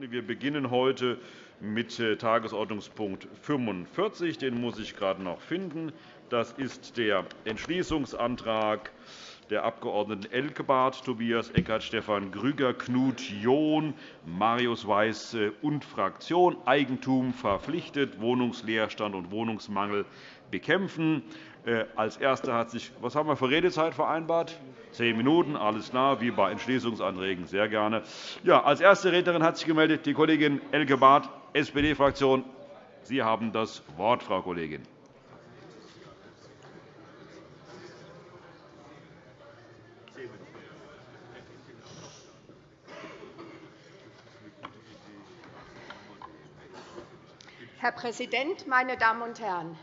Wir beginnen heute mit äh, Tagesordnungspunkt 45. Den muss ich gerade noch finden. Das ist der Entschließungsantrag der Abg. Elkebart, Tobias Eckert, Stefan Grüger, Knut John, Marius Weiß und Fraktion Eigentum verpflichtet, Wohnungsleerstand und Wohnungsmangel bekämpfen. Äh, als Erster hat sich was haben wir für Redezeit vereinbart? Zehn Minuten, alles klar, wie bei Entschließungsanträgen, sehr gerne. Ja, als erste Rednerin hat sich gemeldet die Kollegin Elke Barth, SPD-Fraktion. Sie haben das Wort, Frau Kollegin. Herr Präsident, meine Damen und Herren!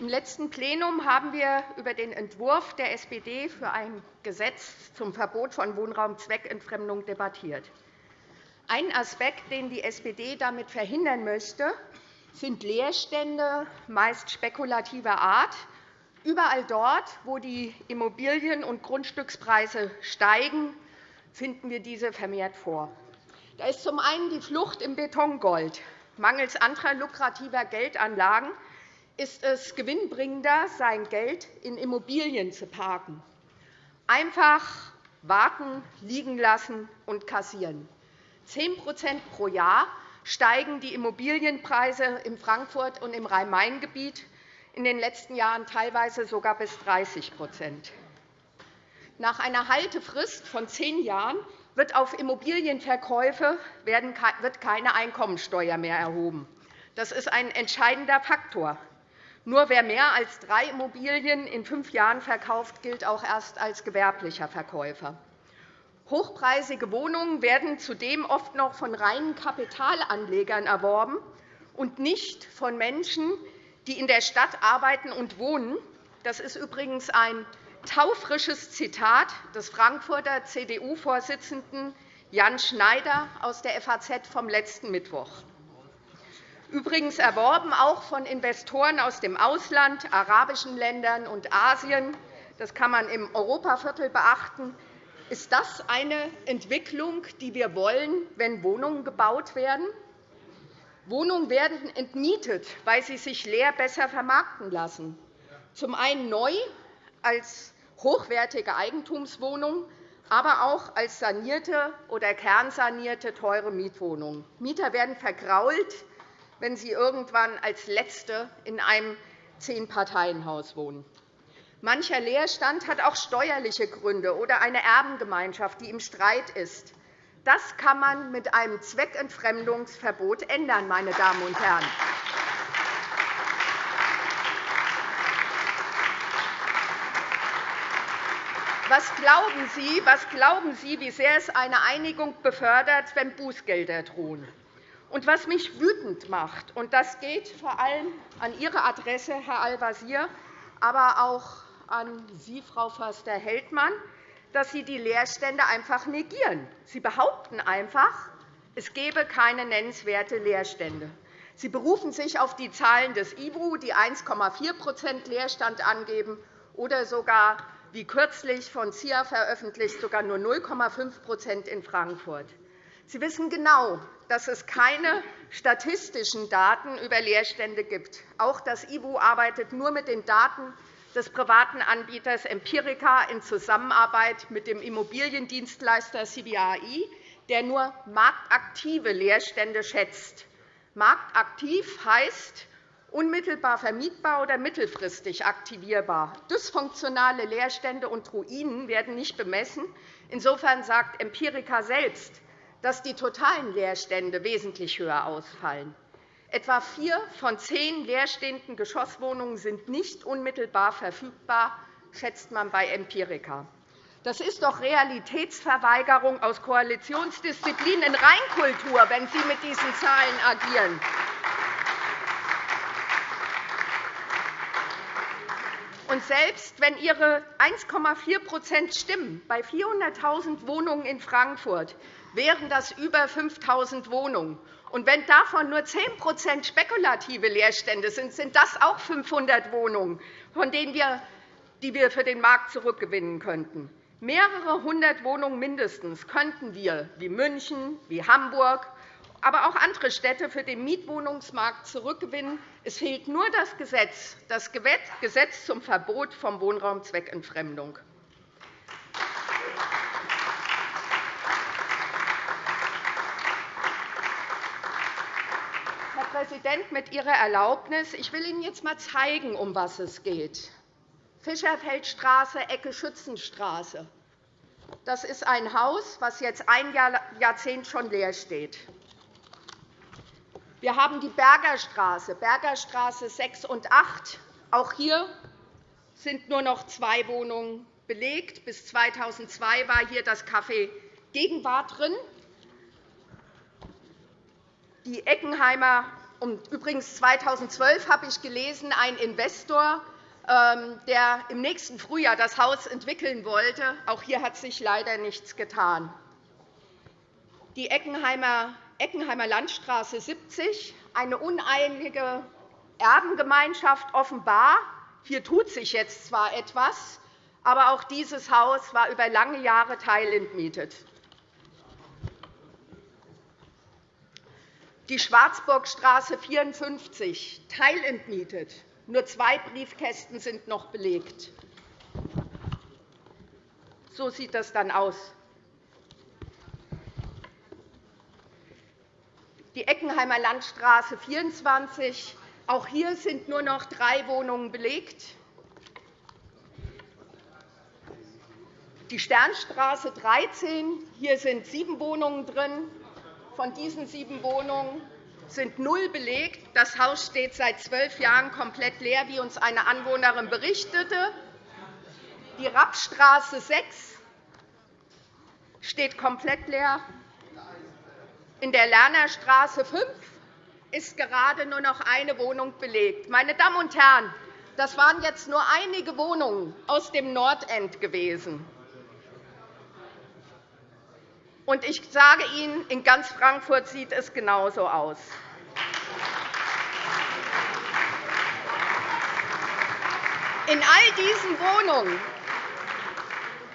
Im letzten Plenum haben wir über den Entwurf der SPD für ein Gesetz zum Verbot von Wohnraumzweckentfremdung debattiert. Ein Aspekt, den die SPD damit verhindern möchte, sind Leerstände, meist spekulativer Art. Überall dort, wo die Immobilien- und Grundstückspreise steigen, finden wir diese vermehrt vor. Da ist zum einen die Flucht im Betongold. Mangels anderer lukrativer Geldanlagen ist es gewinnbringender, sein Geld in Immobilien zu parken. Einfach warten, liegen lassen und kassieren. 10% pro Jahr steigen die Immobilienpreise in Frankfurt und im Rhein-Main-Gebiet, in den letzten Jahren teilweise sogar bis 30% Nach einer Haltefrist von zehn Jahren wird auf Immobilienverkäufe keine Einkommensteuer mehr erhoben. Das ist ein entscheidender Faktor. Nur wer mehr als drei Immobilien in fünf Jahren verkauft, gilt auch erst als gewerblicher Verkäufer. Hochpreisige Wohnungen werden zudem oft noch von reinen Kapitalanlegern erworben und nicht von Menschen, die in der Stadt arbeiten und wohnen. Das ist übrigens ein taufrisches Zitat des Frankfurter CDU-Vorsitzenden Jan Schneider aus der FAZ vom letzten Mittwoch übrigens erworben auch von Investoren aus dem Ausland, arabischen Ländern und Asien. Das kann man im Europaviertel beachten. Ist das eine Entwicklung, die wir wollen, wenn Wohnungen gebaut werden? Wohnungen werden entmietet, weil sie sich leer besser vermarkten lassen. Zum einen neu als hochwertige Eigentumswohnungen, aber auch als sanierte oder kernsanierte teure Mietwohnungen. Mieter werden vergrault, wenn sie irgendwann als Letzte in einem Zehn-Parteien-Haus wohnen. Mancher Leerstand hat auch steuerliche Gründe oder eine Erbengemeinschaft, die im Streit ist. Das kann man mit einem Zweckentfremdungsverbot ändern, meine Damen und Herren. Was glauben, Sie, was glauben Sie, wie sehr es eine Einigung befördert, wenn Bußgelder drohen? Und was mich wütend macht, und das geht vor allem an Ihre Adresse, Herr Al-Wazir, aber auch an Sie, Frau Förster-Heldmann, dass Sie die Leerstände einfach negieren. Sie behaupten einfach, es gebe keine nennenswerte Leerstände. Sie berufen sich auf die Zahlen des IWU, die 1,4% Leerstand angeben, oder sogar, wie kürzlich von CIA veröffentlicht, sogar nur 0,5% in Frankfurt. Sie wissen genau, dass es keine statistischen Daten über Leerstände gibt. Auch das IWU arbeitet nur mit den Daten des privaten Anbieters Empirica in Zusammenarbeit mit dem Immobiliendienstleister CBAI, der nur marktaktive Leerstände schätzt. Marktaktiv heißt unmittelbar vermietbar oder mittelfristig aktivierbar. Dysfunktionale Leerstände und Ruinen werden nicht bemessen. Insofern sagt Empirica selbst, dass die totalen Leerstände wesentlich höher ausfallen. Etwa vier von zehn leerstehenden Geschosswohnungen sind nicht unmittelbar verfügbar, schätzt man bei Empirica. Das ist doch Realitätsverweigerung aus Koalitionsdisziplin in Reinkultur, wenn Sie mit diesen Zahlen agieren. Und selbst wenn Ihre 1,4% stimmen bei 400.000 Wohnungen in Frankfurt, wären das über 5.000 Wohnungen. Und wenn davon nur 10% spekulative Leerstände sind, sind das auch 500 Wohnungen, von denen wir, die wir für den Markt zurückgewinnen könnten. Mehrere hundert Wohnungen mindestens könnten wir, wie München, wie Hamburg aber auch andere Städte für den Mietwohnungsmarkt zurückgewinnen. Es fehlt nur das Gesetz, das Gesetz zum Verbot von Wohnraumzweckentfremdung. Präsident, mit Ihrer Erlaubnis, ich will Ihnen jetzt einmal zeigen, um was es geht. Fischerfeldstraße, Ecke Schützenstraße. Das ist ein Haus, das jetzt ein Jahrzehnt schon leer steht. Wir haben die Bergerstraße, Bergerstraße 6 und 8. Auch hier sind nur noch zwei Wohnungen belegt. Bis 2002 war hier das Café Gegenwart drin. Die Eckenheimer übrigens 2012 habe ich gelesen, ein Investor, ähm, der im nächsten Frühjahr das Haus entwickeln wollte. Auch hier hat sich leider nichts getan. Die Eckenheimer Eckenheimer Landstraße 70, eine uneinige Erbengemeinschaft offenbar. Hier tut sich jetzt zwar etwas, aber auch dieses Haus war über lange Jahre teilentmietet. Die Schwarzburgstraße 54, teilentmietet. Nur zwei Briefkästen sind noch belegt. So sieht das dann aus. die Eckenheimer Landstraße 24. Auch hier sind nur noch drei Wohnungen belegt. Die Sternstraße 13. Hier sind sieben Wohnungen drin. Von diesen sieben Wohnungen sind null belegt. Das Haus steht seit zwölf Jahren komplett leer, wie uns eine Anwohnerin berichtete. Die Rappstraße 6 steht komplett leer. In der Lernerstraße 5 ist gerade nur noch eine Wohnung belegt. Meine Damen und Herren, das waren jetzt nur einige Wohnungen aus dem Nordend gewesen. Und ich sage Ihnen, in ganz Frankfurt sieht es genauso aus. In all diesen Wohnungen,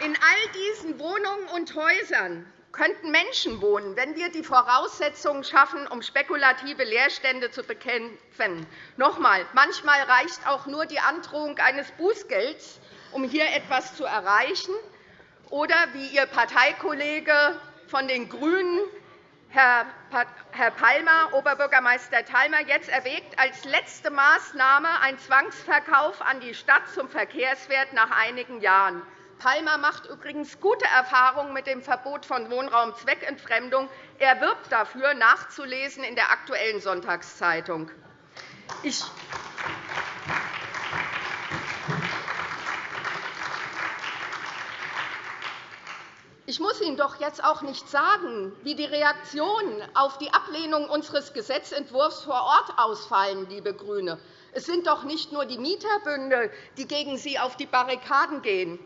in all diesen Wohnungen und Häusern könnten Menschen wohnen, wenn wir die Voraussetzungen schaffen, um spekulative Leerstände zu bekämpfen. Noch einmal, manchmal reicht auch nur die Androhung eines Bußgelds, um hier etwas zu erreichen. Oder wie Ihr Parteikollege von den GRÜNEN, Herr Palmer, Oberbürgermeister Palmer, jetzt erwägt, als letzte Maßnahme einen Zwangsverkauf an die Stadt zum Verkehrswert nach einigen Jahren. Palmer macht übrigens gute Erfahrungen mit dem Verbot von Wohnraumzweckentfremdung. Er wirbt dafür, nachzulesen in der Aktuellen Sonntagszeitung. Ich Ich muss Ihnen doch jetzt auch nicht sagen, wie die Reaktionen auf die Ablehnung unseres Gesetzentwurfs vor Ort ausfallen, liebe GRÜNE. Es sind doch nicht nur die Mieterbünde, die gegen Sie auf die Barrikaden gehen.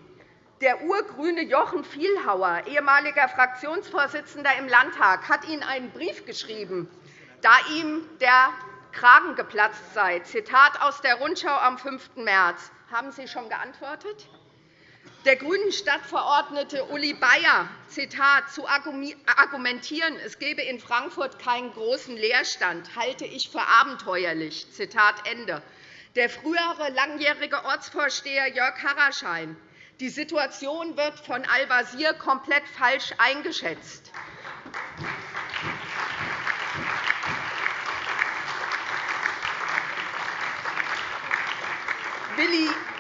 Der urgrüne Jochen Vielhauer, ehemaliger Fraktionsvorsitzender im Landtag, hat Ihnen einen Brief geschrieben, da ihm der Kragen geplatzt sei. Zitat aus der Rundschau am 5. März. Haben Sie schon geantwortet? Der grünen Stadtverordnete Uli Bayer, Zitat, zu argumentieren, es gebe in Frankfurt keinen großen Leerstand, halte ich für abenteuerlich. Zitat Ende. Der frühere langjährige Ortsvorsteher Jörg Harraschein, die Situation wird von Al-Wazir komplett falsch eingeschätzt.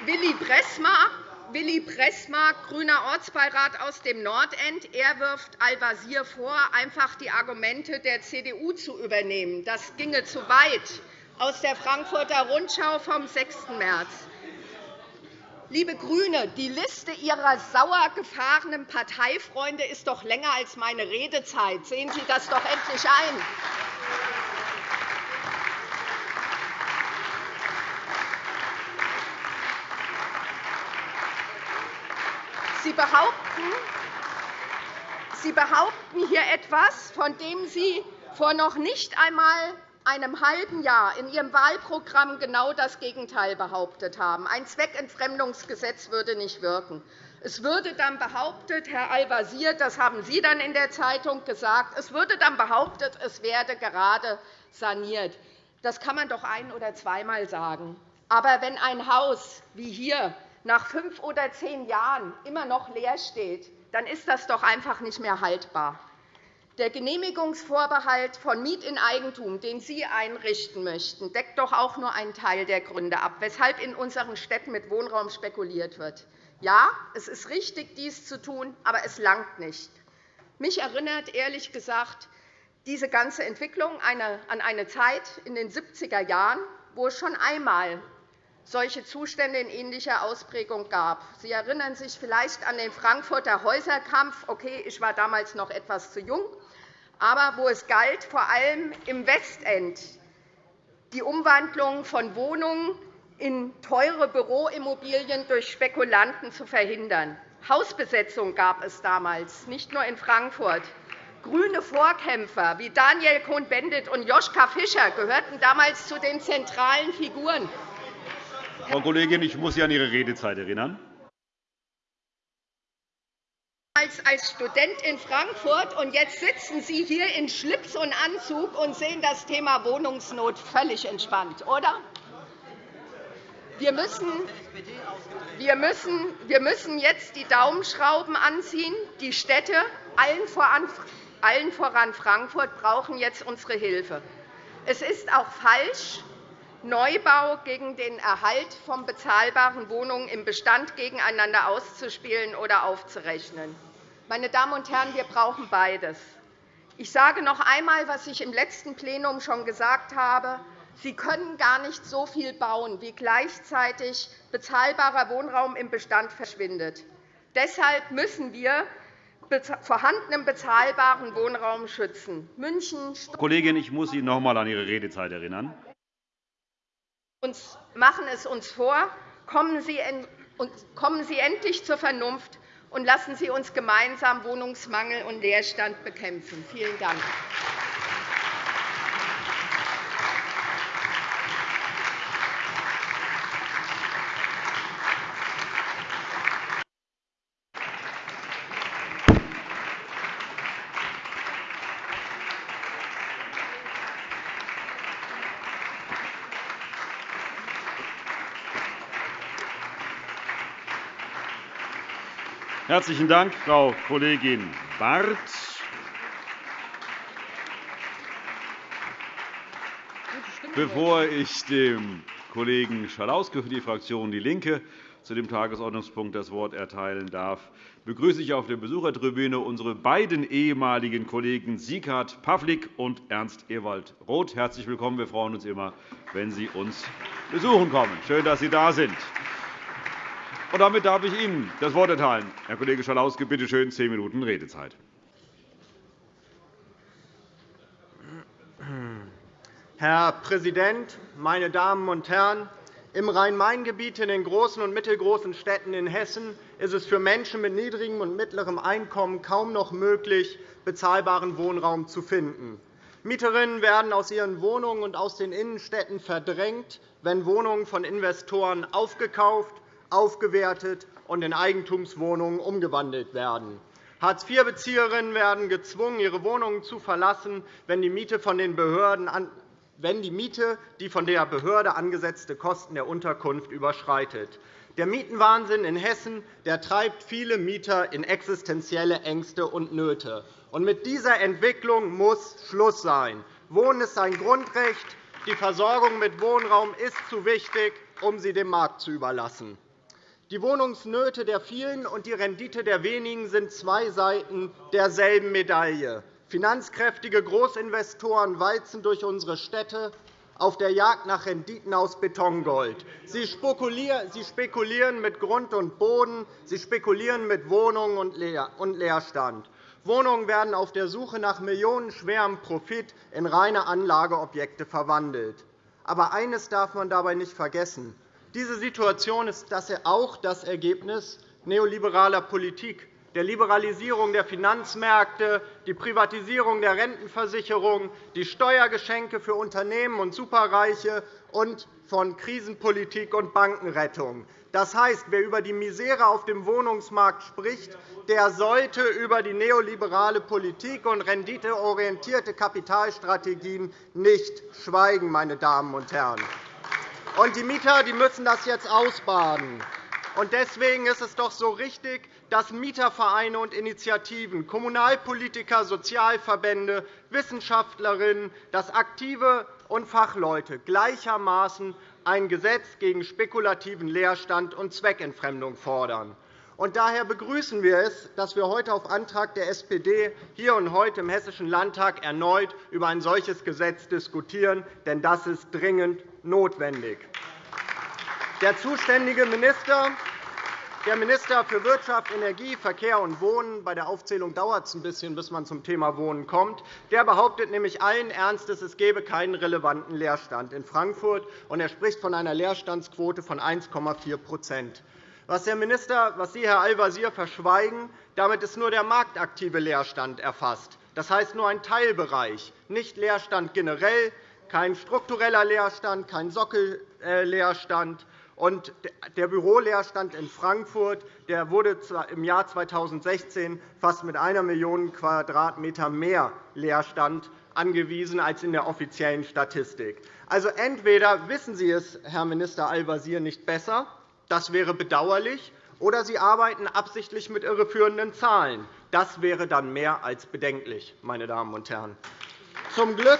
Willi Bressmar, Willi Bressmar, grüner Ortsbeirat aus dem Nordend, er wirft Al-Wazir vor, einfach die Argumente der CDU zu übernehmen. Das ginge zu weit. Aus der Frankfurter Rundschau vom 6. März. Liebe GRÜNE, die Liste Ihrer sauer gefahrenen Parteifreunde ist doch länger als meine Redezeit. Sehen Sie das doch endlich ein. Behaupten, Sie behaupten hier etwas, von dem Sie vor noch nicht einmal einem halben Jahr in Ihrem Wahlprogramm genau das Gegenteil behauptet haben. Ein Zweckentfremdungsgesetz würde nicht wirken. Es würde dann behauptet, Herr Al-Wazir, das haben Sie dann in der Zeitung gesagt, es würde dann behauptet, es werde gerade saniert. Das kann man doch ein- oder zweimal sagen. Aber wenn ein Haus wie hier nach fünf oder zehn Jahren immer noch leer steht, dann ist das doch einfach nicht mehr haltbar. Der Genehmigungsvorbehalt von Miet in Eigentum, den Sie einrichten möchten, deckt doch auch nur einen Teil der Gründe ab, weshalb in unseren Städten mit Wohnraum spekuliert wird. Ja, es ist richtig, dies zu tun, aber es langt nicht. Mich erinnert ehrlich gesagt diese ganze Entwicklung an eine Zeit in den 70er Jahren, wo schon einmal solche Zustände in ähnlicher Ausprägung gab. Sie erinnern sich vielleicht an den Frankfurter Häuserkampf. Okay, ich war damals noch etwas zu jung, aber wo es galt, vor allem im Westend die Umwandlung von Wohnungen in teure Büroimmobilien durch Spekulanten zu verhindern. Hausbesetzung gab es damals, nicht nur in Frankfurt. Grüne Vorkämpfer wie Daniel Cohn-Bendit und Joschka Fischer gehörten damals zu den zentralen Figuren. Frau Kollegin, ich muss Sie an Ihre Redezeit erinnern. als Student in Frankfurt, und jetzt sitzen Sie hier in Schlips und Anzug und sehen das Thema Wohnungsnot völlig entspannt, oder? Wir müssen, wir, müssen, wir müssen jetzt die Daumenschrauben anziehen. Die Städte, allen voran, allen voran Frankfurt, brauchen jetzt unsere Hilfe. Es ist auch falsch, Neubau gegen den Erhalt von bezahlbaren Wohnungen im Bestand gegeneinander auszuspielen oder aufzurechnen. Meine Damen und Herren, wir brauchen beides. Ich sage noch einmal, was ich im letzten Plenum schon gesagt habe. Sie können gar nicht so viel bauen, wie gleichzeitig bezahlbarer Wohnraum im Bestand verschwindet. Deshalb müssen wir vorhandenen bezahlbaren Wohnraum schützen. München, Kollegin, ich muss Sie noch einmal an Ihre Redezeit erinnern. Uns machen es uns vor. Kommen Sie endlich zur Vernunft und lassen Sie uns gemeinsam Wohnungsmangel und Leerstand bekämpfen. Vielen Dank. Herzlichen Dank, Frau Kollegin Barth. Bevor ich dem Kollegen Schalauske für die Fraktion DIE LINKE zu dem Tagesordnungspunkt das Wort erteilen darf, begrüße ich auf der Besuchertribüne unsere beiden ehemaligen Kollegen Sieghard Pawlik und Ernst Ewald Roth. Herzlich willkommen. Wir freuen uns immer, wenn Sie uns besuchen kommen. Schön, dass Sie da sind. Und damit darf ich Ihnen das Wort erteilen. Herr Kollege Schalauske, bitte schön, zehn Minuten Redezeit. Herr Präsident, meine Damen und Herren! Im Rhein-Main-Gebiet in den großen und mittelgroßen Städten in Hessen ist es für Menschen mit niedrigem und mittlerem Einkommen kaum noch möglich, bezahlbaren Wohnraum zu finden. Mieterinnen werden aus ihren Wohnungen und aus den Innenstädten verdrängt, wenn Wohnungen von Investoren aufgekauft aufgewertet und in Eigentumswohnungen umgewandelt werden. Hartz-IV-Bezieherinnen werden gezwungen, ihre Wohnungen zu verlassen, wenn die Miete von den Behörden wenn die Miete die von der Behörde angesetzte Kosten der Unterkunft überschreitet. Der Mietenwahnsinn in Hessen der treibt viele Mieter in existenzielle Ängste und Nöte. mit dieser Entwicklung muss Schluss sein. Wohnen ist ein Grundrecht. Die Versorgung mit Wohnraum ist zu wichtig, um sie dem Markt zu überlassen. Die Wohnungsnöte der vielen und die Rendite der wenigen sind zwei Seiten derselben Medaille. Finanzkräftige Großinvestoren walzen durch unsere Städte auf der Jagd nach Renditen aus Betongold. Sie spekulieren mit Grund und Boden, sie spekulieren mit Wohnungen und Leerstand. Wohnungen werden auf der Suche nach millionenschwerem Profit in reine Anlageobjekte verwandelt. Aber eines darf man dabei nicht vergessen. Diese Situation ist auch das Ergebnis neoliberaler Politik. der Liberalisierung der Finanzmärkte, die Privatisierung der Rentenversicherung, die Steuergeschenke für Unternehmen und Superreiche und von Krisenpolitik und Bankenrettung. Das heißt, wer über die Misere auf dem Wohnungsmarkt spricht, der sollte über die neoliberale Politik und renditeorientierte Kapitalstrategien nicht schweigen. Meine Damen und Herren. Die Mieter die müssen das jetzt ausbaden. Deswegen ist es doch so richtig, dass Mietervereine und Initiativen, Kommunalpolitiker, Sozialverbände, Wissenschaftlerinnen, dass Aktive und Fachleute gleichermaßen ein Gesetz gegen spekulativen Leerstand und Zweckentfremdung fordern. daher begrüßen wir es, dass wir heute auf Antrag der SPD hier und heute im Hessischen Landtag erneut über ein solches Gesetz diskutieren. Denn das ist dringend notwendig. Der zuständige Minister der Minister für Wirtschaft, Energie, Verkehr und Wohnen – bei der Aufzählung dauert es ein bisschen, bis man zum Thema Wohnen kommt – der behauptet nämlich allen Ernstes, es gebe keinen relevanten Leerstand in Frankfurt, und er spricht von einer Leerstandsquote von 1,4 was, Herr Minister, was Sie, Herr Al-Wazir, verschweigen, damit ist nur der marktaktive Leerstand erfasst. Das heißt nur ein Teilbereich, nicht Leerstand generell, kein struktureller Leerstand, kein Sockelleerstand. Und der Büroleerstand in Frankfurt der wurde im Jahr 2016 fast mit 1 Million Quadratmeter mehr Leerstand angewiesen als in der offiziellen Statistik. Also entweder wissen Sie es, Herr Minister Al-Wazir, nicht besser, das wäre bedauerlich, oder Sie arbeiten absichtlich mit irreführenden Zahlen. Das wäre dann mehr als bedenklich, meine Damen und Herren. Zum Glück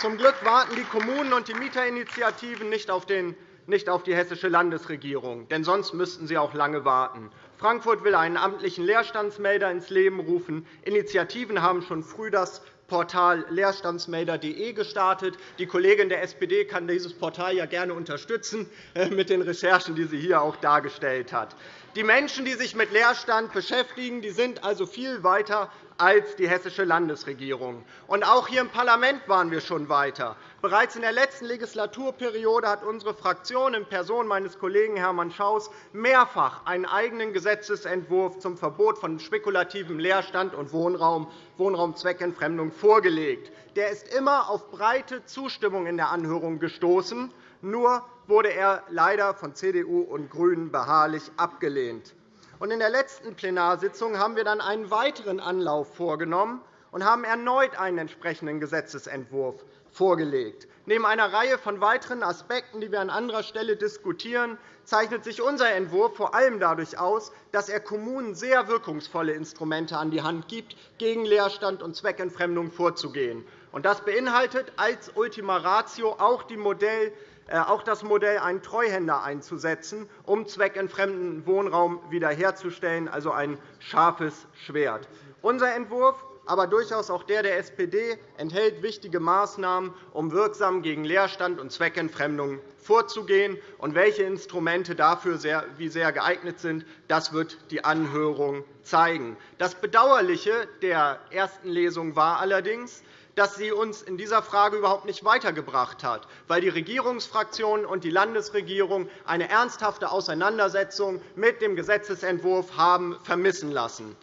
zum Glück warten die Kommunen und die Mieterinitiativen nicht auf den nicht auf die hessische Landesregierung, denn sonst müssten sie auch lange warten. Frankfurt will einen amtlichen Leerstandsmelder ins Leben rufen. Initiativen haben schon früh das Portal leerstandsmelder.de gestartet. Die Kollegin der SPD kann dieses Portal ja gerne unterstützen äh, mit den Recherchen, die sie hier auch dargestellt hat. Die Menschen, die sich mit Leerstand beschäftigen, die sind also viel weiter als die hessische Landesregierung. Und auch hier im Parlament waren wir schon weiter. Bereits in der letzten Legislaturperiode hat unsere Fraktion in Person meines Kollegen Hermann Schaus mehrfach einen eigenen Gesetzentwurf zum Verbot von spekulativem Leerstand und Wohnraum, Wohnraumzweckentfremdung vorgelegt. Der ist immer auf breite Zustimmung in der Anhörung gestoßen. Nur wurde er leider von CDU und GRÜNEN beharrlich abgelehnt. In der letzten Plenarsitzung haben wir dann einen weiteren Anlauf vorgenommen und haben erneut einen entsprechenden Gesetzentwurf vorgelegt. Neben einer Reihe von weiteren Aspekten, die wir an anderer Stelle diskutieren, zeichnet sich unser Entwurf vor allem dadurch aus, dass er Kommunen sehr wirkungsvolle Instrumente an die Hand gibt, gegen Leerstand und Zweckentfremdung vorzugehen. Das beinhaltet als Ultima Ratio auch die Modell auch das Modell, einen Treuhänder einzusetzen, um zweckentfremden Wohnraum wiederherzustellen, also ein scharfes Schwert. Unser Entwurf aber durchaus auch der der SPD enthält wichtige Maßnahmen, um wirksam gegen Leerstand und Zweckentfremdung vorzugehen. Und welche Instrumente dafür wie sehr geeignet sind, das wird die Anhörung zeigen. Das Bedauerliche der ersten Lesung war allerdings, dass sie uns in dieser Frage überhaupt nicht weitergebracht hat, weil die Regierungsfraktionen und die Landesregierung eine ernsthafte Auseinandersetzung mit dem Gesetzentwurf haben vermissen lassen.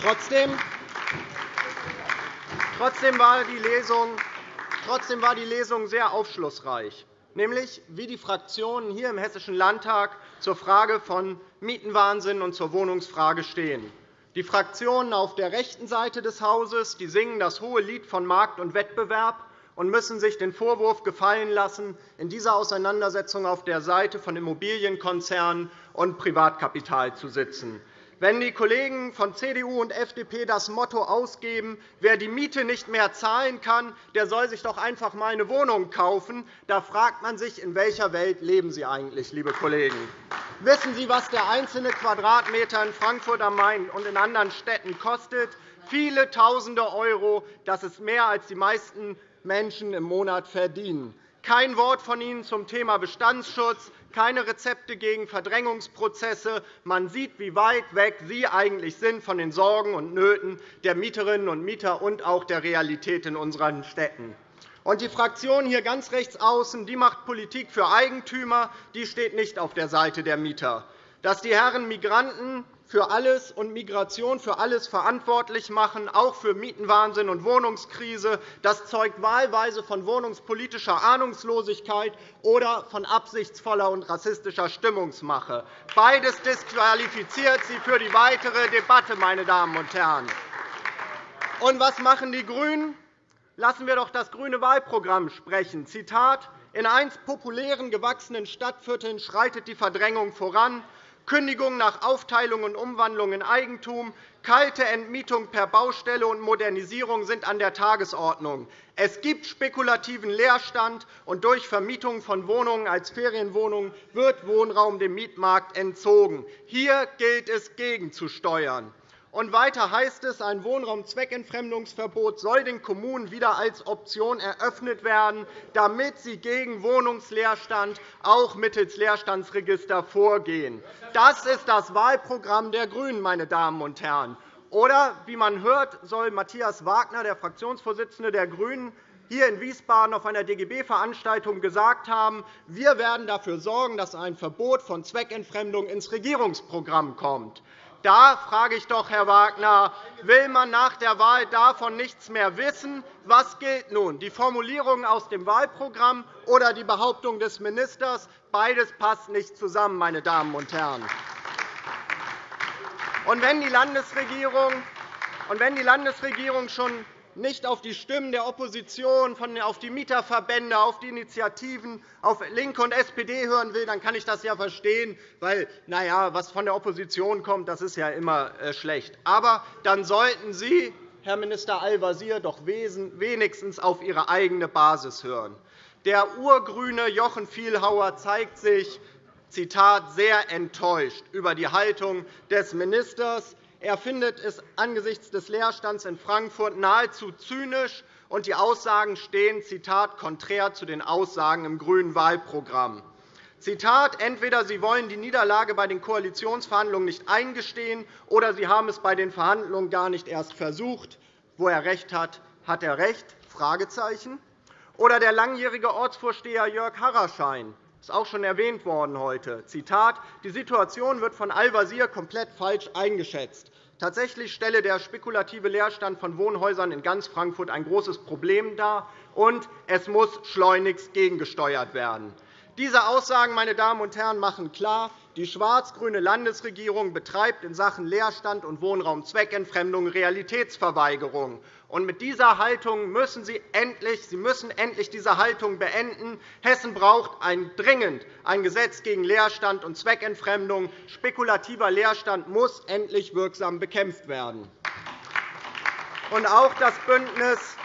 Trotzdem Trotzdem war die Lesung Trotzdem war die Lesung sehr aufschlussreich, nämlich wie die Fraktionen hier im Hessischen Landtag zur Frage von Mietenwahnsinn und zur Wohnungsfrage stehen. Die Fraktionen auf der rechten Seite des Hauses die singen das hohe Lied von Markt und Wettbewerb und müssen sich den Vorwurf gefallen lassen, in dieser Auseinandersetzung auf der Seite von Immobilienkonzernen und Privatkapital zu sitzen. Wenn die Kollegen von CDU und FDP das Motto ausgeben, wer die Miete nicht mehr zahlen kann, der soll sich doch einfach mal eine Wohnung kaufen, da fragt man sich, in welcher Welt leben Sie eigentlich, liebe Kollegen? Wissen Sie, was der einzelne Quadratmeter in Frankfurt am Main und in anderen Städten kostet? Viele Tausende Euro. Das ist mehr, als die meisten Menschen im Monat verdienen. Kein Wort von Ihnen zum Thema Bestandsschutz, keine Rezepte gegen Verdrängungsprozesse. Man sieht, wie weit weg Sie eigentlich sind von den Sorgen und Nöten der Mieterinnen und Mieter und auch der Realität in unseren Städten. Und die Fraktion hier ganz rechts außen die macht Politik für Eigentümer, die steht nicht auf der Seite der Mieter. Dass die Herren Migranten für alles und Migration für alles verantwortlich machen, auch für Mietenwahnsinn und Wohnungskrise. Das zeugt wahlweise von wohnungspolitischer Ahnungslosigkeit oder von absichtsvoller und rassistischer Stimmungsmache. Beides disqualifiziert Sie für die weitere Debatte, meine Damen und Herren. Und was machen die GRÜNEN? Lassen wir doch das grüne Wahlprogramm sprechen. Zitat in einst populären, gewachsenen Stadtvierteln schreitet die Verdrängung voran. Kündigung nach Aufteilung und Umwandlung in Eigentum, kalte Entmietung per Baustelle und Modernisierung sind an der Tagesordnung. Es gibt spekulativen Leerstand, und durch Vermietung von Wohnungen als Ferienwohnungen wird Wohnraum dem Mietmarkt entzogen. Hier gilt es, gegenzusteuern. Und weiter heißt es, ein Wohnraumzweckentfremdungsverbot soll den Kommunen wieder als Option eröffnet werden, damit sie gegen Wohnungsleerstand auch mittels Leerstandsregister vorgehen. Das ist das Wahlprogramm der GRÜNEN, meine Damen und Herren. Oder, wie man hört, soll Matthias Wagner, der Fraktionsvorsitzende der GRÜNEN, hier in Wiesbaden auf einer DGB-Veranstaltung gesagt haben, wir werden dafür sorgen, dass ein Verbot von Zweckentfremdung ins Regierungsprogramm kommt. Da frage ich doch, Herr Wagner, will man nach der Wahl davon nichts mehr wissen? Was gilt nun, die Formulierung aus dem Wahlprogramm oder die Behauptung des Ministers? Beides passt nicht zusammen, meine Damen und Herren. Und wenn die Landesregierung, und wenn die Landesregierung schon nicht auf die Stimmen der Opposition, auf die Mieterverbände, auf die Initiativen, auf LINKE und SPD hören will, dann kann ich das ja verstehen, weil na ja, was von der Opposition kommt, das ist ja immer äh, schlecht. Aber dann sollten Sie, Herr Minister Al-Wazir, doch wenigstens auf Ihre eigene Basis hören. Der urgrüne Jochen Vielhauer zeigt sich Zitat, sehr enttäuscht über die Haltung des Ministers. Er findet es angesichts des Leerstands in Frankfurt nahezu zynisch, und die Aussagen stehen Zitat, konträr zu den Aussagen im grünen Wahlprogramm. Zitat, entweder Sie wollen die Niederlage bei den Koalitionsverhandlungen nicht eingestehen, oder Sie haben es bei den Verhandlungen gar nicht erst versucht. Wo er recht hat, hat er recht. Fragezeichen. Oder der langjährige Ortsvorsteher Jörg Harraschein ist auch schon erwähnt worden heute. Zitat, die Situation wird von Al-Wazir komplett falsch eingeschätzt. Tatsächlich stelle der spekulative Leerstand von Wohnhäusern in ganz Frankfurt ein großes Problem dar, und es muss schleunigst gegengesteuert werden. Diese Aussagen meine Damen und Herren, machen klar, die schwarz-grüne Landesregierung betreibt in Sachen Leerstand und Wohnraumzweckentfremdung Realitätsverweigerung. Und mit dieser Haltung müssen Sie endlich, Sie müssen endlich diese Haltung beenden. Hessen braucht ein, dringend ein Gesetz gegen Leerstand und Zweckentfremdung. Spekulativer Leerstand muss endlich wirksam bekämpft werden. Und auch das Bündnis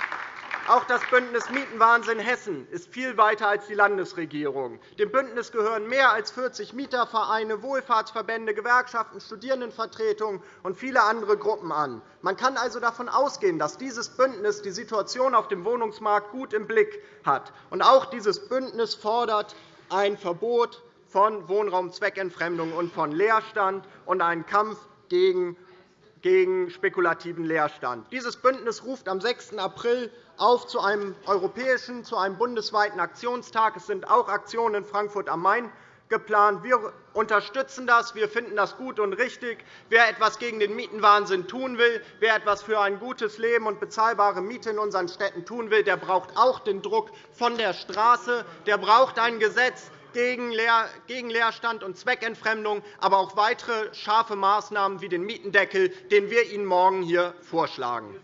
auch das Bündnis Mietenwahnsinn Hessen ist viel weiter als die Landesregierung. Dem Bündnis gehören mehr als 40 Mietervereine, Wohlfahrtsverbände, Gewerkschaften, Studierendenvertretungen und viele andere Gruppen an. Man kann also davon ausgehen, dass dieses Bündnis die Situation auf dem Wohnungsmarkt gut im Blick hat. Und auch dieses Bündnis fordert ein Verbot von Wohnraumzweckentfremdung und von Leerstand und einen Kampf gegen gegen spekulativen Leerstand. Dieses Bündnis ruft am 6. April auf zu einem europäischen, zu einem bundesweiten Aktionstag. Es sind auch Aktionen in Frankfurt am Main geplant. Wir unterstützen das. Wir finden das gut und richtig. Wer etwas gegen den Mietenwahnsinn tun will, wer etwas für ein gutes Leben und bezahlbare Miete in unseren Städten tun will, der braucht auch den Druck von der Straße. Der braucht ein Gesetz, gegen Leerstand und Zweckentfremdung, aber auch weitere scharfe Maßnahmen wie den Mietendeckel, den wir Ihnen morgen hier vorschlagen.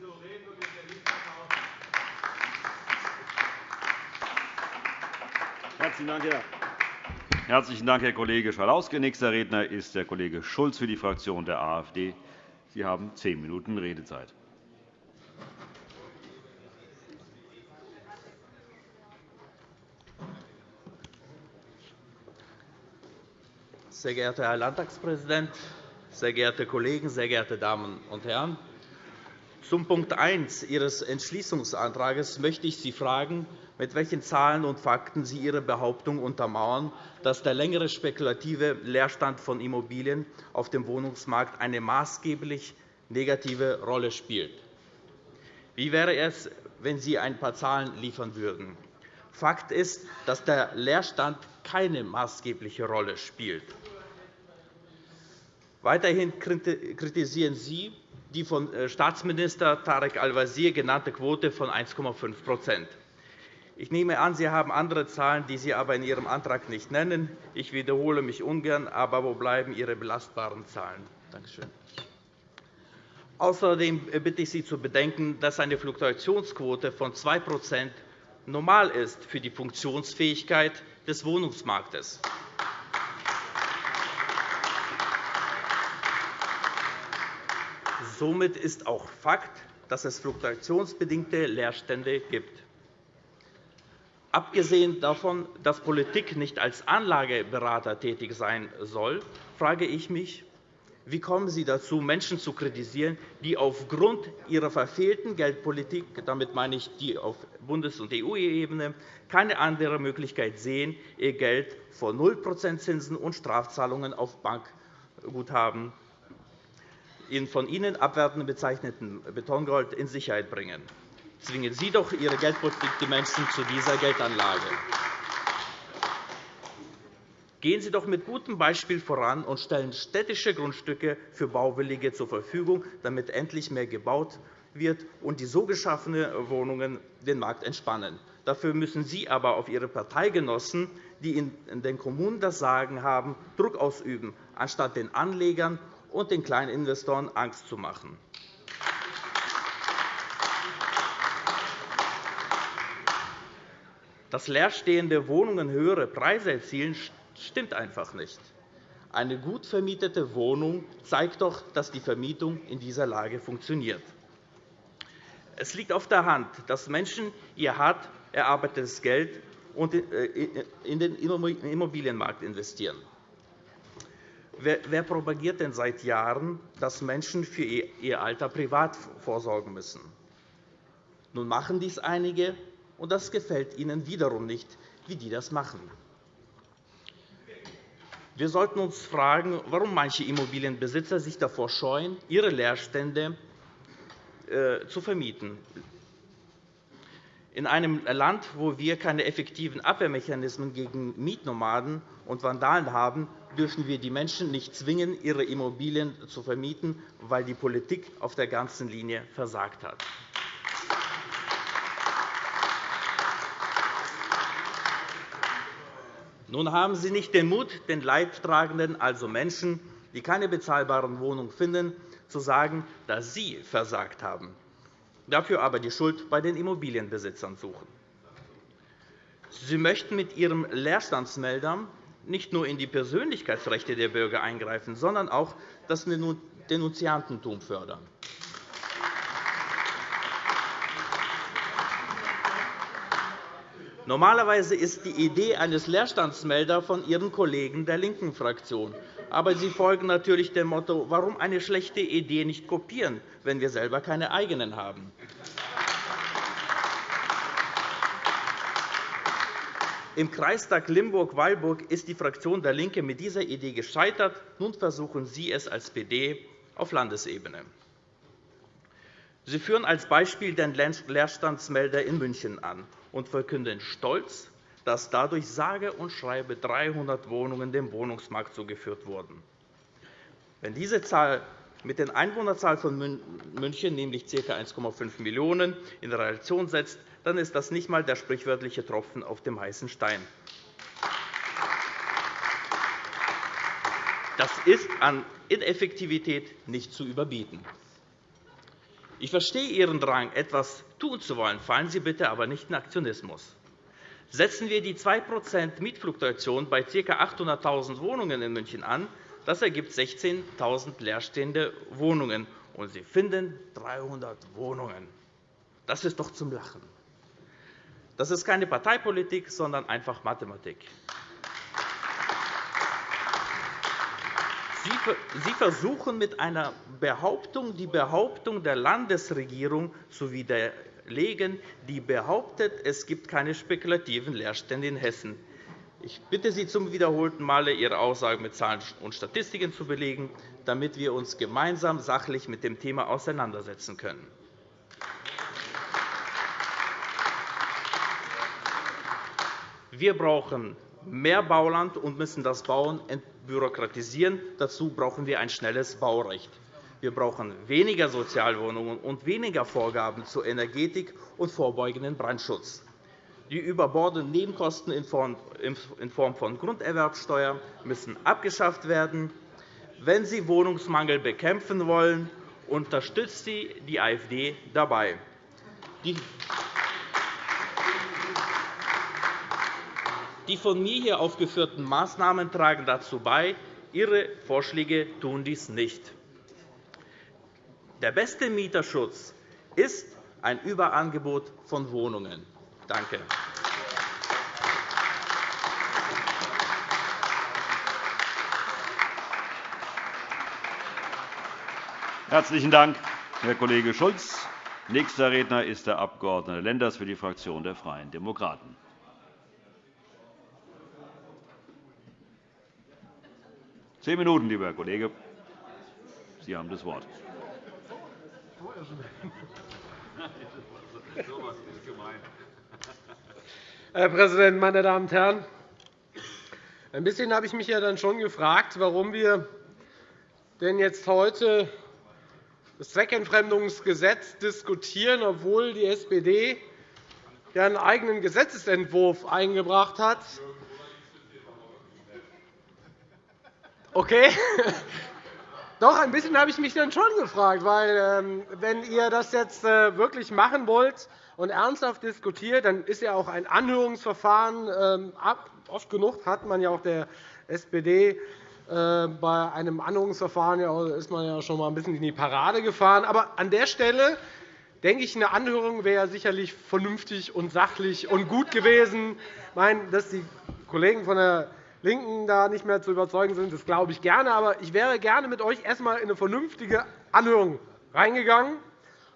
Herzlichen Dank, Herr Kollege Schalauske. Nächster Redner ist der Kollege Schulz für die Fraktion der AfD. Sie haben zehn Minuten Redezeit. Sehr geehrter Herr Landtagspräsident, sehr geehrte Kollegen, sehr geehrte Damen und Herren! Zum Punkt 1 Ihres Entschließungsantrags möchte ich Sie fragen, mit welchen Zahlen und Fakten Sie Ihre Behauptung untermauern, dass der längere spekulative Leerstand von Immobilien auf dem Wohnungsmarkt eine maßgeblich negative Rolle spielt. Wie wäre es, wenn Sie ein paar Zahlen liefern würden? Fakt ist, dass der Leerstand keine maßgebliche Rolle spielt. Weiterhin kritisieren Sie die von äh, Staatsminister Tarek Al-Wazir genannte Quote von 1,5 Ich nehme an, Sie haben andere Zahlen, die Sie aber in Ihrem Antrag nicht nennen. Ich wiederhole mich ungern, aber wo bleiben Ihre belastbaren Zahlen? Danke schön. Außerdem bitte ich Sie zu bedenken, dass eine Fluktuationsquote von 2% normal ist für die Funktionsfähigkeit des Wohnungsmarktes. Somit ist auch Fakt, dass es fluktuationsbedingte Leerstände gibt. Abgesehen davon, dass Politik nicht als Anlageberater tätig sein soll, frage ich mich, wie kommen Sie dazu, Menschen zu kritisieren, die aufgrund ihrer verfehlten Geldpolitik – damit meine ich die auf Bundes- und EU-Ebene – keine andere Möglichkeit sehen, ihr Geld vor 0 Zinsen und Strafzahlungen auf Bankguthaben in von Ihnen abwertend bezeichneten Betongold in Sicherheit bringen? Zwingen Sie doch Ihre Geldpolitik die Menschen zu dieser Geldanlage. Gehen Sie doch mit gutem Beispiel voran und stellen städtische Grundstücke für Bauwillige zur Verfügung, damit endlich mehr gebaut wird und die so geschaffenen Wohnungen den Markt entspannen. Dafür müssen Sie aber auf Ihre Parteigenossen, die in den Kommunen das Sagen haben, Druck ausüben, anstatt den Anlegern und den kleinen Investoren Angst zu machen. Dass leerstehende Wohnungen höhere Preise erzielen, stimmt einfach nicht. Eine gut vermietete Wohnung zeigt doch, dass die Vermietung in dieser Lage funktioniert. Es liegt auf der Hand, dass Menschen ihr hart erarbeitetes Geld äh, in den Immobilienmarkt investieren. Wer propagiert denn seit Jahren, dass Menschen für ihr Alter privat vorsorgen müssen? Nun machen dies einige, und das gefällt ihnen wiederum nicht, wie die das machen. Wir sollten uns fragen, warum manche Immobilienbesitzer sich davor scheuen, ihre Leerstände äh, zu vermieten. In einem Land, wo wir keine effektiven Abwehrmechanismen gegen Mietnomaden und Vandalen haben, dürfen wir die Menschen nicht zwingen, ihre Immobilien zu vermieten, weil die Politik auf der ganzen Linie versagt hat. Nun haben Sie nicht den Mut, den Leidtragenden, also Menschen, die keine bezahlbaren Wohnungen finden, zu sagen, dass Sie versagt haben, dafür aber die Schuld bei den Immobilienbesitzern suchen. Sie möchten mit Ihrem Leerstandsmelder nicht nur in die Persönlichkeitsrechte der Bürger eingreifen, sondern auch das Denunziantentum fördern. Normalerweise ist die Idee eines Leerstandsmelders von Ihren Kollegen der linken Fraktion. Aber Sie folgen natürlich dem Motto, warum eine schlechte Idee nicht kopieren, wenn wir selber keine eigenen haben. Im Kreistag Limburg-Weilburg ist die Fraktion DIE LINKE mit dieser Idee gescheitert. Nun versuchen Sie es als PD auf Landesebene. Sie führen als Beispiel den Leerstandsmelder in München an und verkünden stolz, dass dadurch sage und schreibe 300 Wohnungen dem Wohnungsmarkt zugeführt wurden. Wenn diese Zahl mit der Einwohnerzahl von München, nämlich ca. 1,5 Millionen, in Relation setzt, dann ist das nicht einmal der sprichwörtliche Tropfen auf dem heißen Stein. Das ist an Ineffektivität nicht zu überbieten. Ich verstehe Ihren Drang, etwas tun zu wollen. Fallen Sie bitte aber nicht in Aktionismus. Setzen wir die 2% Mietfluktuation bei ca. 800.000 Wohnungen in München an, das ergibt 16.000 leerstehende Wohnungen, und Sie finden 300 Wohnungen. Das ist doch zum Lachen. Das ist keine Parteipolitik, sondern einfach Mathematik. Sie versuchen mit einer Behauptung die Behauptung der Landesregierung zu widerlegen, die behauptet, es gibt keine spekulativen Leerstände in Hessen. Ich bitte Sie zum wiederholten Male, Ihre Aussage mit Zahlen und Statistiken zu belegen, damit wir uns gemeinsam sachlich mit dem Thema auseinandersetzen können. Wir brauchen mehr Bauland und müssen das Bauen entbürokratisieren. Dazu brauchen wir ein schnelles Baurecht. Wir brauchen weniger Sozialwohnungen und weniger Vorgaben zur Energetik und vorbeugenden Brandschutz. Die überbordenden Nebenkosten in Form von Grunderwerbsteuer müssen abgeschafft werden. Wenn Sie Wohnungsmangel bekämpfen wollen, unterstützt Sie die AfD dabei. Die von mir hier aufgeführten Maßnahmen tragen dazu bei. Ihre Vorschläge tun dies nicht. Der beste Mieterschutz ist ein Überangebot von Wohnungen. Danke. Herzlichen Dank, Herr Kollege Schulz. Nächster Redner ist der Abg. Lenders für die Fraktion der Freien Demokraten. Zehn Minuten, lieber Herr Kollege. Sie haben das Wort. Herr Präsident, meine Damen und Herren! Ein bisschen habe ich mich ja dann schon gefragt, warum wir denn jetzt heute das Zweckentfremdungsgesetz diskutieren, obwohl die SPD einen eigenen Gesetzentwurf eingebracht hat. Okay. Doch, ein bisschen habe ich mich dann schon gefragt, weil ähm, wenn ihr das jetzt äh, wirklich machen wollt und ernsthaft diskutiert, dann ist ja auch ein Anhörungsverfahren ähm, oft genug hat man ja auch der SPD äh, bei einem Anhörungsverfahren ist man ja schon einmal ein bisschen in die Parade gefahren. Aber an der Stelle denke ich, eine Anhörung wäre sicherlich vernünftig und sachlich und gut gewesen. Ich meine, dass die Kollegen von der LINKEN da nicht mehr zu überzeugen sind, das glaube ich gerne. Aber ich wäre gerne mit euch erst einmal in eine vernünftige Anhörung reingegangen.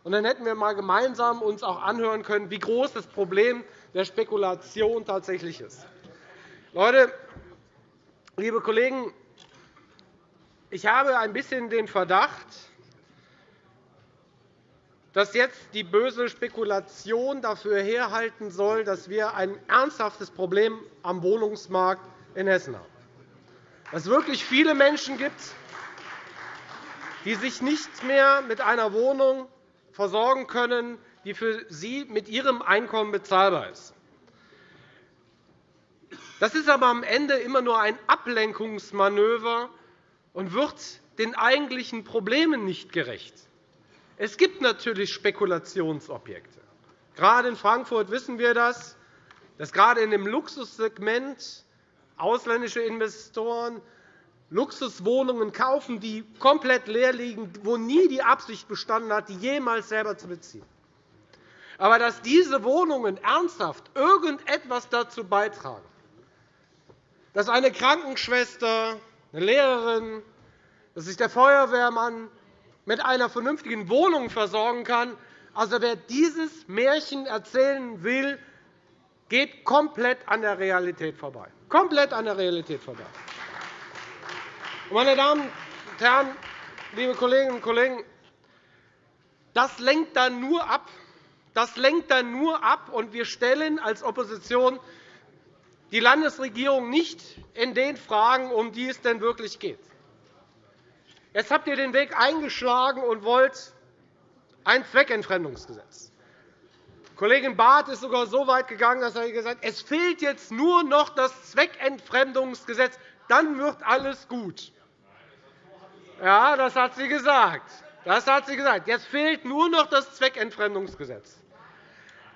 Und dann hätten wir uns gemeinsam uns auch anhören können, wie groß das Problem der Spekulation tatsächlich ist. Leute, liebe Kollegen, ich habe ein bisschen den Verdacht, dass jetzt die böse Spekulation dafür herhalten soll, dass wir ein ernsthaftes Problem am Wohnungsmarkt in Hessen haben. Dass es wirklich viele Menschen gibt, die sich nicht mehr mit einer Wohnung versorgen können, die für sie mit ihrem Einkommen bezahlbar ist. Das ist aber am Ende immer nur ein Ablenkungsmanöver und wird den eigentlichen Problemen nicht gerecht. Es gibt natürlich Spekulationsobjekte. Gerade in Frankfurt wissen wir das, dass gerade in dem Luxussegment ausländische Investoren Luxuswohnungen kaufen, die komplett leer liegen, wo nie die Absicht bestanden hat, die jemals selber zu beziehen. Aber dass diese Wohnungen ernsthaft irgendetwas dazu beitragen, dass eine Krankenschwester, eine Lehrerin, dass sich der Feuerwehrmann mit einer vernünftigen Wohnung versorgen kann. Also, wer dieses Märchen erzählen will, geht komplett an der Realität vorbei. Komplett an der Realität vorbei. Meine Damen und Herren, liebe Kolleginnen und Kollegen, das lenkt dann nur ab. Das lenkt dann nur ab, und wir stellen als Opposition die Landesregierung nicht in den Fragen, um die es denn wirklich geht. Jetzt habt ihr den Weg eingeschlagen und wollt ein Zweckentfremdungsgesetz. Kollegin Barth ist sogar so weit gegangen, dass er gesagt hat, es fehlt jetzt nur noch das Zweckentfremdungsgesetz, dann wird alles gut. Ja, das hat sie gesagt. Das hat sie gesagt. Jetzt fehlt nur noch das Zweckentfremdungsgesetz.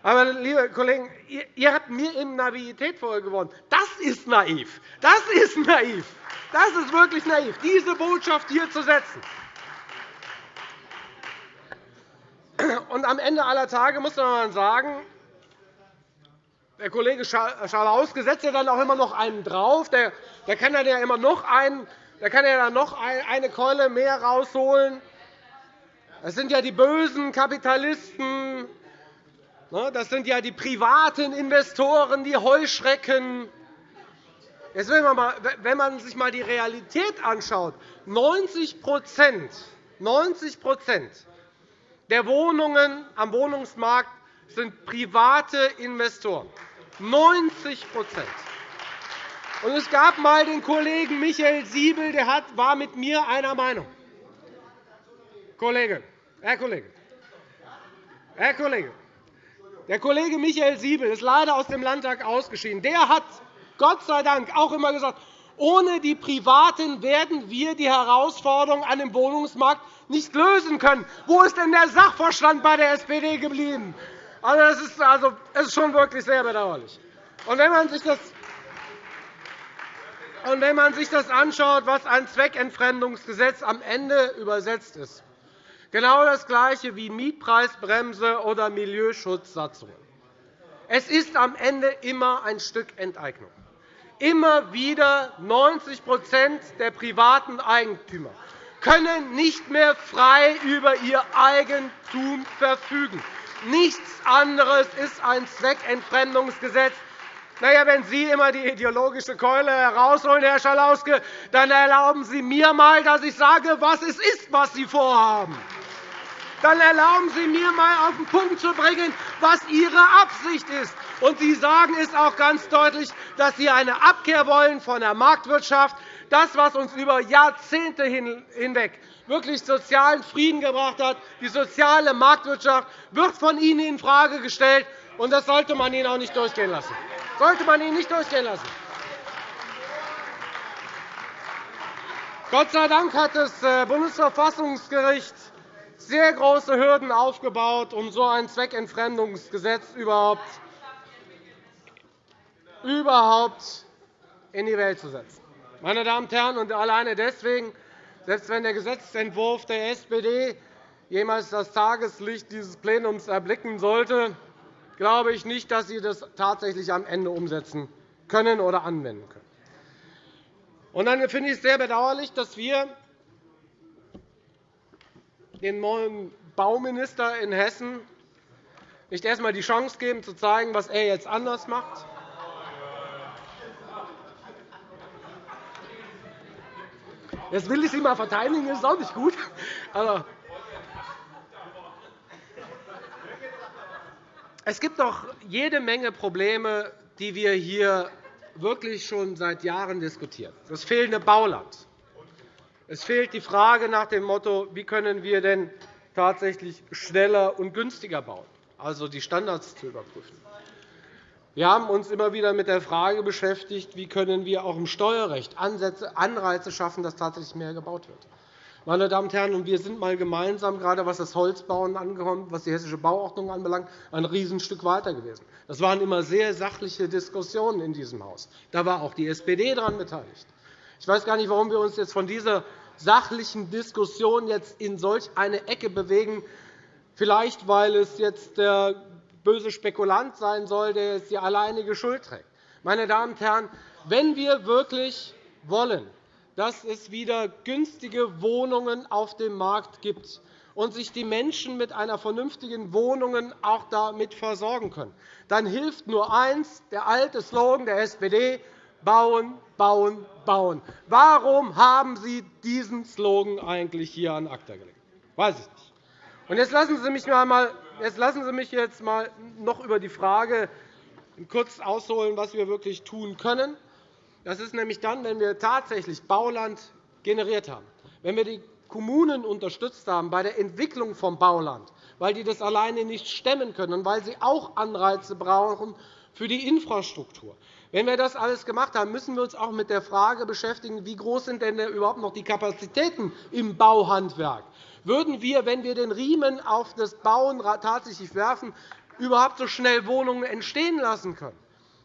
Aber, liebe Kollegen, ihr habt mir eben Naivität vorgeworfen. Das ist naiv. Das ist naiv. Das ist wirklich naiv, diese Botschaft hier zu setzen. Und am Ende aller Tage muss man sagen, der Kollege Schalauske setzt ja dann auch immer noch einen drauf. Der, der kann dann ja immer noch einen, der kann ja dann noch eine Keule mehr rausholen. Das sind ja die bösen Kapitalisten, Ne, das sind ja die privaten Investoren, die Heuschrecken. Jetzt wenn man sich einmal die Realität anschaut, 90 90 der Wohnungen am Wohnungsmarkt sind private Investoren. 90 Und es gab einmal den Kollegen Michael Siebel, der war mit mir einer Meinung. Kollege, Herr Kollege, Herr Kollege, der Kollege Michael Siebel ist leider aus dem Landtag ausgeschieden. Der hat Gott sei Dank auch immer gesagt, ohne die Privaten werden wir die Herausforderungen an dem Wohnungsmarkt nicht lösen können. Wo ist denn der Sachverstand bei der SPD geblieben? Also, das ist, also, ist schon wirklich sehr bedauerlich. Wenn man sich das wenn man sich das anschaut, was ein Zweckentfremdungsgesetz am Ende übersetzt ist, genau das Gleiche wie Mietpreisbremse oder Milieuschutzsatzungen. Es ist am Ende immer ein Stück Enteignung. Immer wieder 90% der privaten Eigentümer können nicht mehr frei über ihr Eigentum verfügen. Nichts anderes ist ein Zweckentfremdungsgesetz. Na ja, wenn Sie immer die ideologische Keule herausholen, Herr Schalauske, dann erlauben Sie mir einmal, dass ich sage, was es ist, was Sie vorhaben. Dann erlauben Sie mir einmal auf den Punkt zu bringen, was Ihre Absicht ist. Und Sie sagen es auch ganz deutlich, dass Sie eine Abkehr wollen von der Marktwirtschaft. Das, was uns über Jahrzehnte hinweg wirklich sozialen Frieden gebracht hat, die soziale Marktwirtschaft, wird von Ihnen infrage gestellt. Und das sollte man Ihnen auch nicht durchgehen lassen. Sollte man Ihnen nicht durchgehen lassen. Gott sei Dank hat das äh, Bundesverfassungsgericht sehr große Hürden aufgebaut, um so ein Zweckentfremdungsgesetz überhaupt überhaupt in die Welt zu setzen. Meine Damen und Herren, und alleine deswegen, selbst wenn der Gesetzentwurf der SPD jemals das Tageslicht dieses Plenums erblicken sollte, glaube ich nicht, dass Sie das tatsächlich am Ende umsetzen können oder anwenden können. Und dann finde ich es sehr bedauerlich, dass wir dem neuen Bauminister in Hessen nicht erst einmal die Chance geben, zu zeigen, was er jetzt anders macht. Jetzt will ich Sie mal verteidigen, das ist auch nicht gut. Aber Es gibt doch jede Menge Probleme, die wir hier wirklich schon seit Jahren diskutieren. Das fehlende Bauland. Es fehlt die Frage nach dem Motto, wie können wir denn tatsächlich schneller und günstiger bauen, also die Standards zu überprüfen. Wir haben uns immer wieder mit der Frage beschäftigt, wie können wir auch im Steuerrecht Anreize schaffen, dass tatsächlich mehr gebaut wird. Meine Damen und Herren, wir sind einmal gemeinsam, gerade was das Holzbauen angeht, was die Hessische Bauordnung anbelangt, ein Riesenstück weiter gewesen. Das waren immer sehr sachliche Diskussionen in diesem Haus. Da war auch die SPD daran beteiligt. Ich weiß gar nicht, warum wir uns jetzt von dieser sachlichen Diskussion jetzt in solch eine Ecke bewegen. Vielleicht, weil es jetzt der böse Spekulant sein soll, der jetzt die alleinige Schuld trägt. Meine Damen und Herren, wenn wir wirklich wollen, dass es wieder günstige Wohnungen auf dem Markt gibt und sich die Menschen mit einer vernünftigen Wohnung auch damit versorgen können, dann hilft nur eins, der alte Slogan der SPD, bauen, bauen, bauen. Warum haben Sie diesen Slogan eigentlich hier an ACTA gelegt? Weiß ich nicht. Und jetzt lassen Sie mich, einmal, jetzt lassen Sie mich jetzt mal noch über die Frage kurz ausholen, was wir wirklich tun können. Das ist nämlich dann, wenn wir tatsächlich Bauland generiert haben, wenn wir die Kommunen unterstützt haben bei der Entwicklung von Bauland, weil die das alleine nicht stemmen können und weil sie auch Anreize brauchen für die Infrastruktur. Wenn wir das alles gemacht haben, müssen wir uns auch mit der Frage beschäftigen, wie groß sind denn überhaupt noch die Kapazitäten im Bauhandwerk? Würden wir, wenn wir den Riemen auf das Bauen tatsächlich werfen, überhaupt so schnell Wohnungen entstehen lassen können?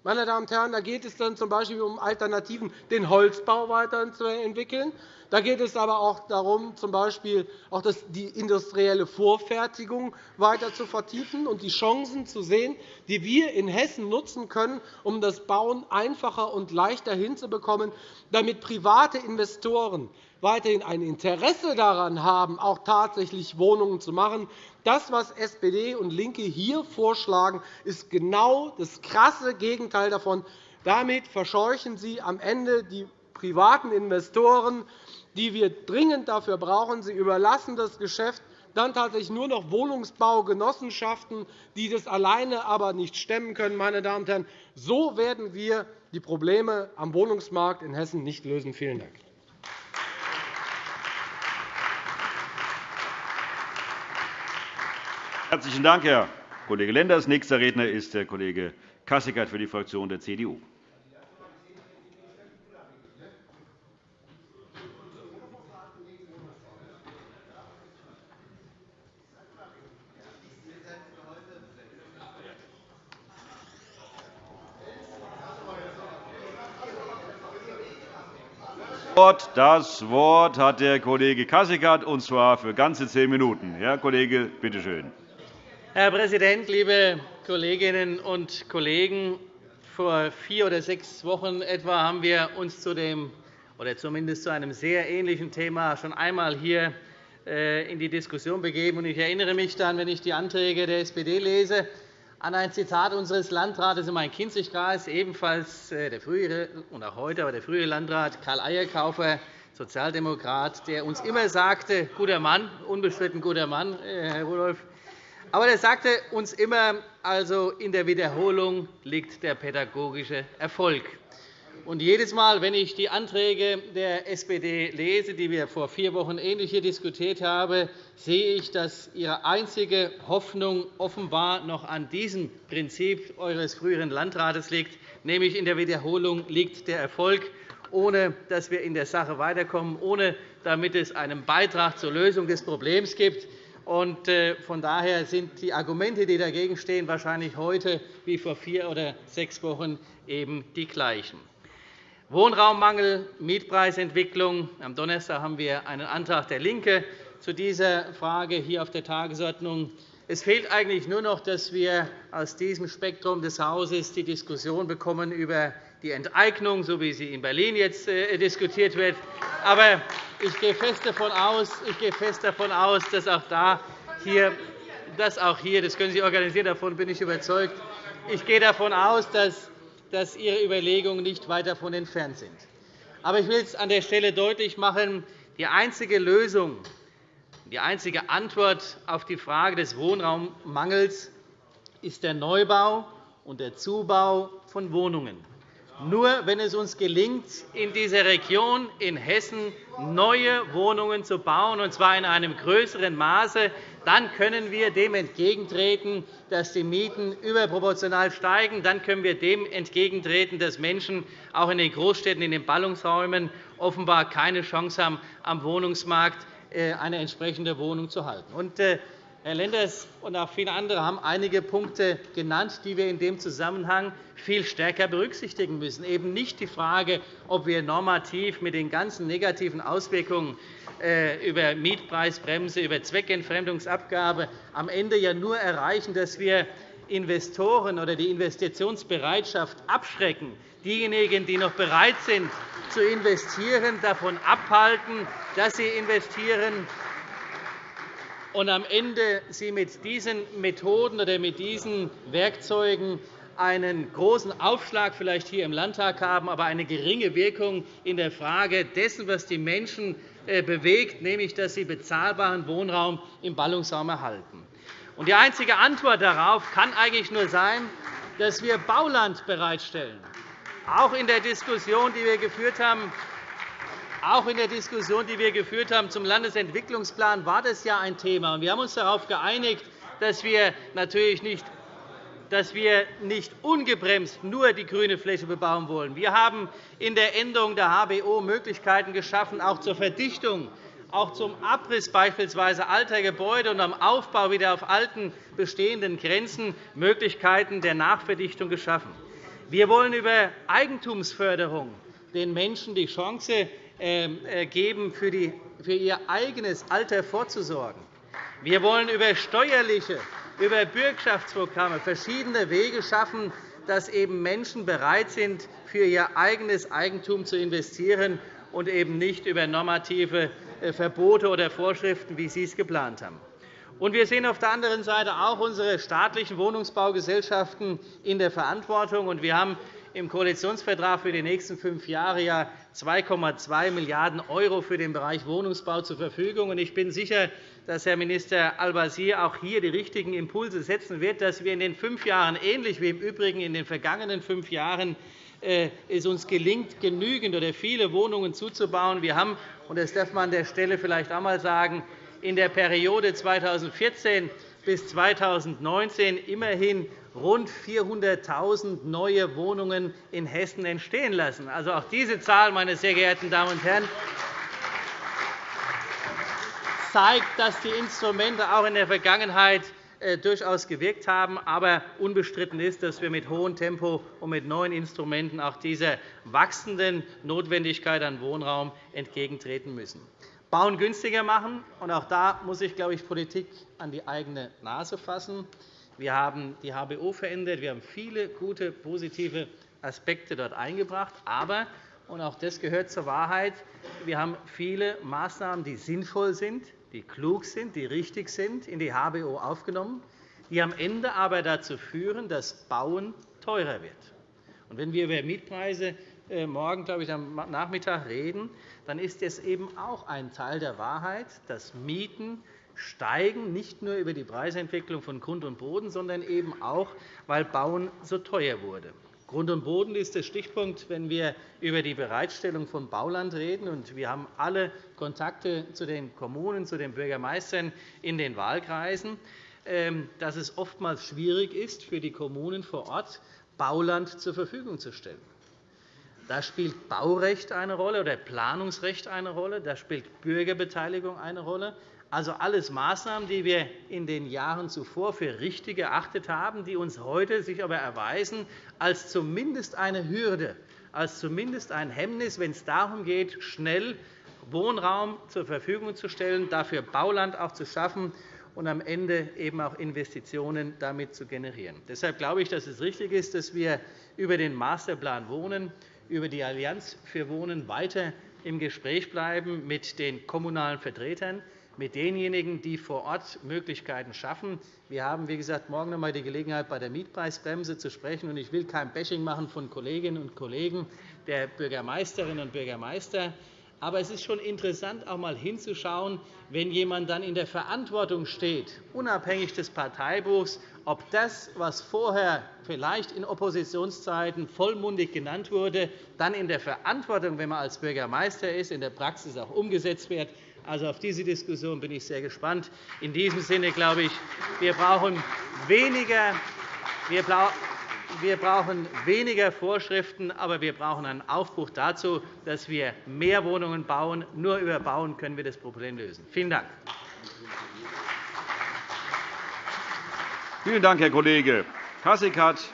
Meine Damen und Herren, da geht es dann z.B. um Alternativen, den Holzbau weiterzuentwickeln. Da geht es aber auch darum, z.B. auch die industrielle Vorfertigung weiter zu vertiefen und die Chancen zu sehen, die wir in Hessen nutzen können, um das Bauen einfacher und leichter hinzubekommen, damit private Investoren weiterhin ein Interesse daran haben, auch tatsächlich Wohnungen zu machen. Das, was SPD und LINKE hier vorschlagen, ist genau das krasse Gegenteil davon. Damit verscheuchen Sie am Ende die privaten Investoren, die wir dringend dafür brauchen. Sie überlassen das Geschäft dann tatsächlich nur noch Wohnungsbaugenossenschaften, die das alleine aber nicht stemmen können. Meine Damen und Herren. So werden wir die Probleme am Wohnungsmarkt in Hessen nicht lösen. Vielen Dank. Herzlichen Dank, Herr Kollege Lenders. Nächster Redner ist der Kollege Kasseckert für die Fraktion der CDU. Das Wort hat der Kollege Kasseckert, und zwar für ganze zehn Minuten. Herr Kollege, bitte schön. Herr Präsident, liebe Kolleginnen und Kollegen! Vor vier oder sechs Wochen etwa haben wir uns zu dem oder zumindest zu einem sehr ähnlichen Thema schon einmal hier äh, in die Diskussion begeben. Ich erinnere mich dann, wenn ich die Anträge der SPD lese, an ein Zitat unseres Landrates im Main-Kinzig-Kreis, ebenfalls äh, der frühere und auch heute aber der frühere Landrat Karl Eierkaufer, Sozialdemokrat, der uns immer sagte, guter Mann, unbestritten guter Mann, äh, Herr Rudolph, aber er sagte uns immer, also in der Wiederholung liegt der pädagogische Erfolg. Und jedes Mal, wenn ich die Anträge der SPD lese, die wir vor vier Wochen ähnlich hier diskutiert haben, sehe ich, dass Ihre einzige Hoffnung offenbar noch an diesem Prinzip Eures früheren Landrates liegt, nämlich in der Wiederholung liegt der Erfolg, ohne dass wir in der Sache weiterkommen, ohne damit es einen Beitrag zur Lösung des Problems gibt. Äh, von daher sind die Argumente, die dagegen stehen, wahrscheinlich heute wie vor vier oder sechs Wochen eben die gleichen. Wohnraummangel, Mietpreisentwicklung. Am Donnerstag haben wir einen Antrag der LINKE zu dieser Frage hier auf der Tagesordnung. Es fehlt eigentlich nur noch, dass wir aus diesem Spektrum des Hauses die Diskussion bekommen über die Enteignung, so wie sie in Berlin jetzt äh, diskutiert wird. Aber ich gehe fest davon aus, ich gehe fest davon aus dass auch da hier, dass auch hier, das können Sie organisieren, davon bin ich überzeugt. Ich gehe davon aus, dass, dass Ihre Überlegungen nicht weit davon entfernt sind. Aber ich will es an der Stelle deutlich machen, die einzige Lösung, die einzige Antwort auf die Frage des Wohnraummangels ist der Neubau und der Zubau von Wohnungen. Nur wenn es uns gelingt, in dieser Region in Hessen neue Wohnungen zu bauen, und zwar in einem größeren Maße, dann können wir dem entgegentreten, dass die Mieten überproportional steigen. Dann können wir dem entgegentreten, dass Menschen auch in den Großstädten, in den Ballungsräumen offenbar keine Chance haben, am Wohnungsmarkt äh, eine entsprechende Wohnung zu halten. Herr Lenders und auch viele andere haben einige Punkte genannt, die wir in dem Zusammenhang viel stärker berücksichtigen müssen. Eben nicht die Frage, ob wir normativ mit den ganzen negativen Auswirkungen äh, über Mietpreisbremse, über Zweckentfremdungsabgabe am Ende ja nur erreichen, dass wir Investoren oder die Investitionsbereitschaft abschrecken, diejenigen, die noch bereit sind zu investieren, davon abhalten, dass sie investieren und am Ende Sie mit diesen Methoden oder mit diesen Werkzeugen einen großen Aufschlag vielleicht hier im Landtag haben, aber eine geringe Wirkung in der Frage dessen, was die Menschen äh, bewegt, nämlich dass sie bezahlbaren Wohnraum im Ballungsraum erhalten. Die einzige Antwort darauf kann eigentlich nur sein, dass wir Bauland bereitstellen. Auch in der Diskussion, die wir geführt haben, auch in der Diskussion, die wir geführt haben zum Landesentwicklungsplan, war das ja ein Thema. Wir haben uns darauf geeinigt, dass wir natürlich nicht dass wir nicht ungebremst nur die grüne Fläche bebauen wollen. Wir haben in der Änderung der HBO Möglichkeiten geschaffen, auch zur Verdichtung, auch zum Abriss beispielsweise alter Gebäude und am Aufbau wieder auf alten bestehenden Grenzen Möglichkeiten der Nachverdichtung geschaffen. Wir wollen über Eigentumsförderung den Menschen die Chance ähm, äh, geben, für ihr eigenes Alter vorzusorgen. Wir wollen über steuerliche, über Bürgschaftsprogramme verschiedene Wege schaffen, dass eben Menschen bereit sind, für ihr eigenes Eigentum zu investieren und eben nicht über normative äh, Verbote oder Vorschriften, wie Sie es geplant haben. Wir sehen auf der anderen Seite auch unsere staatlichen Wohnungsbaugesellschaften in der Verantwortung. Wir haben im Koalitionsvertrag für die nächsten fünf Jahre ja 2,2 Milliarden € für den Bereich Wohnungsbau zur Verfügung. Ich bin sicher, dass Herr Minister Al-Wazir auch hier die richtigen Impulse setzen wird, dass wir in den fünf Jahren, ähnlich wie im Übrigen in den vergangenen fünf Jahren, äh, es uns gelingt, genügend oder viele Wohnungen zuzubauen. Wir haben, und das darf man an der Stelle vielleicht auch einmal sagen, in der Periode 2014 bis 2019 immerhin rund 400.000 neue Wohnungen in Hessen entstehen lassen. Also auch diese Zahl, meine sehr geehrten Damen und Herren, zeigt, dass die Instrumente auch in der Vergangenheit äh, durchaus gewirkt haben. Aber unbestritten ist, dass wir mit hohem Tempo und mit neuen Instrumenten auch dieser wachsenden Notwendigkeit an Wohnraum entgegentreten müssen. Bauen günstiger machen. auch da muss sich, glaube ich, Politik an die eigene Nase fassen. Wir haben die HBO verändert. Wir haben viele gute, positive Aspekte dort eingebracht. Aber, und auch das gehört zur Wahrheit, wir haben viele Maßnahmen, die sinnvoll sind, die klug sind, die richtig sind, in die HBO aufgenommen, die am Ende aber dazu führen, dass Bauen teurer wird. wenn wir über Mietpreise äh, morgen, glaube ich, am Nachmittag reden, dann ist es eben auch ein Teil der Wahrheit, dass Mieten steigen, nicht nur über die Preisentwicklung von Grund und Boden, sondern eben auch, weil Bauen so teuer wurde. Grund und Boden ist der Stichpunkt, wenn wir über die Bereitstellung von Bauland reden. Wir haben alle Kontakte zu den Kommunen, zu den Bürgermeistern in den Wahlkreisen, ähm, dass es oftmals schwierig ist, für die Kommunen vor Ort Bauland zur Verfügung zu stellen. Da spielt Baurecht eine Rolle oder Planungsrecht eine Rolle. Da spielt Bürgerbeteiligung eine Rolle. Also alles Maßnahmen, die wir in den Jahren zuvor für richtig erachtet haben, die uns heute sich aber erweisen als zumindest eine Hürde, als zumindest ein Hemmnis, wenn es darum geht, schnell Wohnraum zur Verfügung zu stellen, dafür Bauland auch zu schaffen und am Ende eben auch Investitionen damit zu generieren. Deshalb glaube ich, dass es richtig ist, dass wir über den Masterplan Wohnen, über die Allianz für Wohnen weiter im Gespräch bleiben mit den kommunalen Vertretern, mit denjenigen, die vor Ort Möglichkeiten schaffen. Wir haben, wie gesagt, morgen noch einmal die Gelegenheit, bei der Mietpreisbremse zu sprechen. Ich will kein Bashing machen von Kolleginnen und Kollegen der Bürgermeisterinnen und Bürgermeister. Aber es ist schon interessant, auch einmal hinzuschauen, wenn jemand dann in der Verantwortung steht, unabhängig des Parteibuchs, ob das, was vorher vielleicht in Oppositionszeiten vollmundig genannt wurde, dann in der Verantwortung, wenn man als Bürgermeister ist, in der Praxis auch umgesetzt wird. Also auf diese Diskussion bin ich sehr gespannt. In diesem Sinne glaube ich, wir brauchen weniger, wir brauchen weniger Vorschriften, aber wir brauchen einen Aufbruch dazu, dass wir mehr Wohnungen bauen. Nur über Bauen können wir das Problem lösen. Vielen Dank. Vielen Dank, Herr Kollege Kasseckert.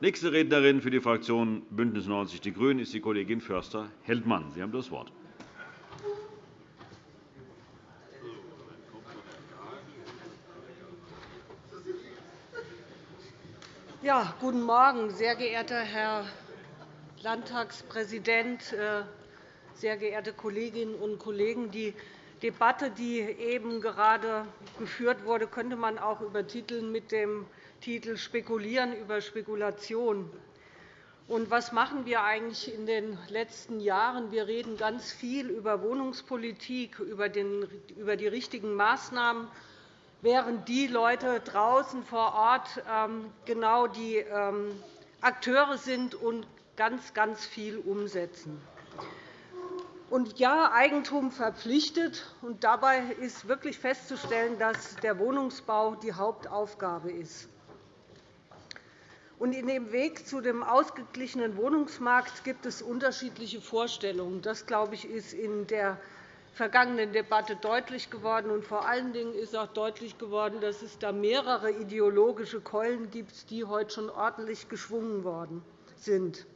Nächste Rednerin für die Fraktion BÜNDNIS 90 die GRÜNEN ist die Kollegin Förster-Heldmann. Sie haben das Wort. Ja, guten Morgen, sehr geehrter Herr Landtagspräsident, äh, sehr geehrte Kolleginnen und Kollegen! Die Debatte, die eben gerade geführt wurde, könnte man auch übertiteln mit dem Titel Spekulieren über Spekulation. Und was machen wir eigentlich in den letzten Jahren? Wir reden ganz viel über Wohnungspolitik, über die richtigen Maßnahmen während die Leute draußen vor Ort ähm, genau die ähm, Akteure sind und ganz, ganz viel umsetzen. Und ja, Eigentum verpflichtet. Und dabei ist wirklich festzustellen, dass der Wohnungsbau die Hauptaufgabe ist. Und in dem Weg zu dem ausgeglichenen Wohnungsmarkt gibt es unterschiedliche Vorstellungen. Das, glaube ich, ist in der vergangenen Debatte deutlich geworden. Und vor allen Dingen ist auch deutlich geworden, dass es da mehrere ideologische Keulen gibt, die heute schon ordentlich geschwungen worden sind.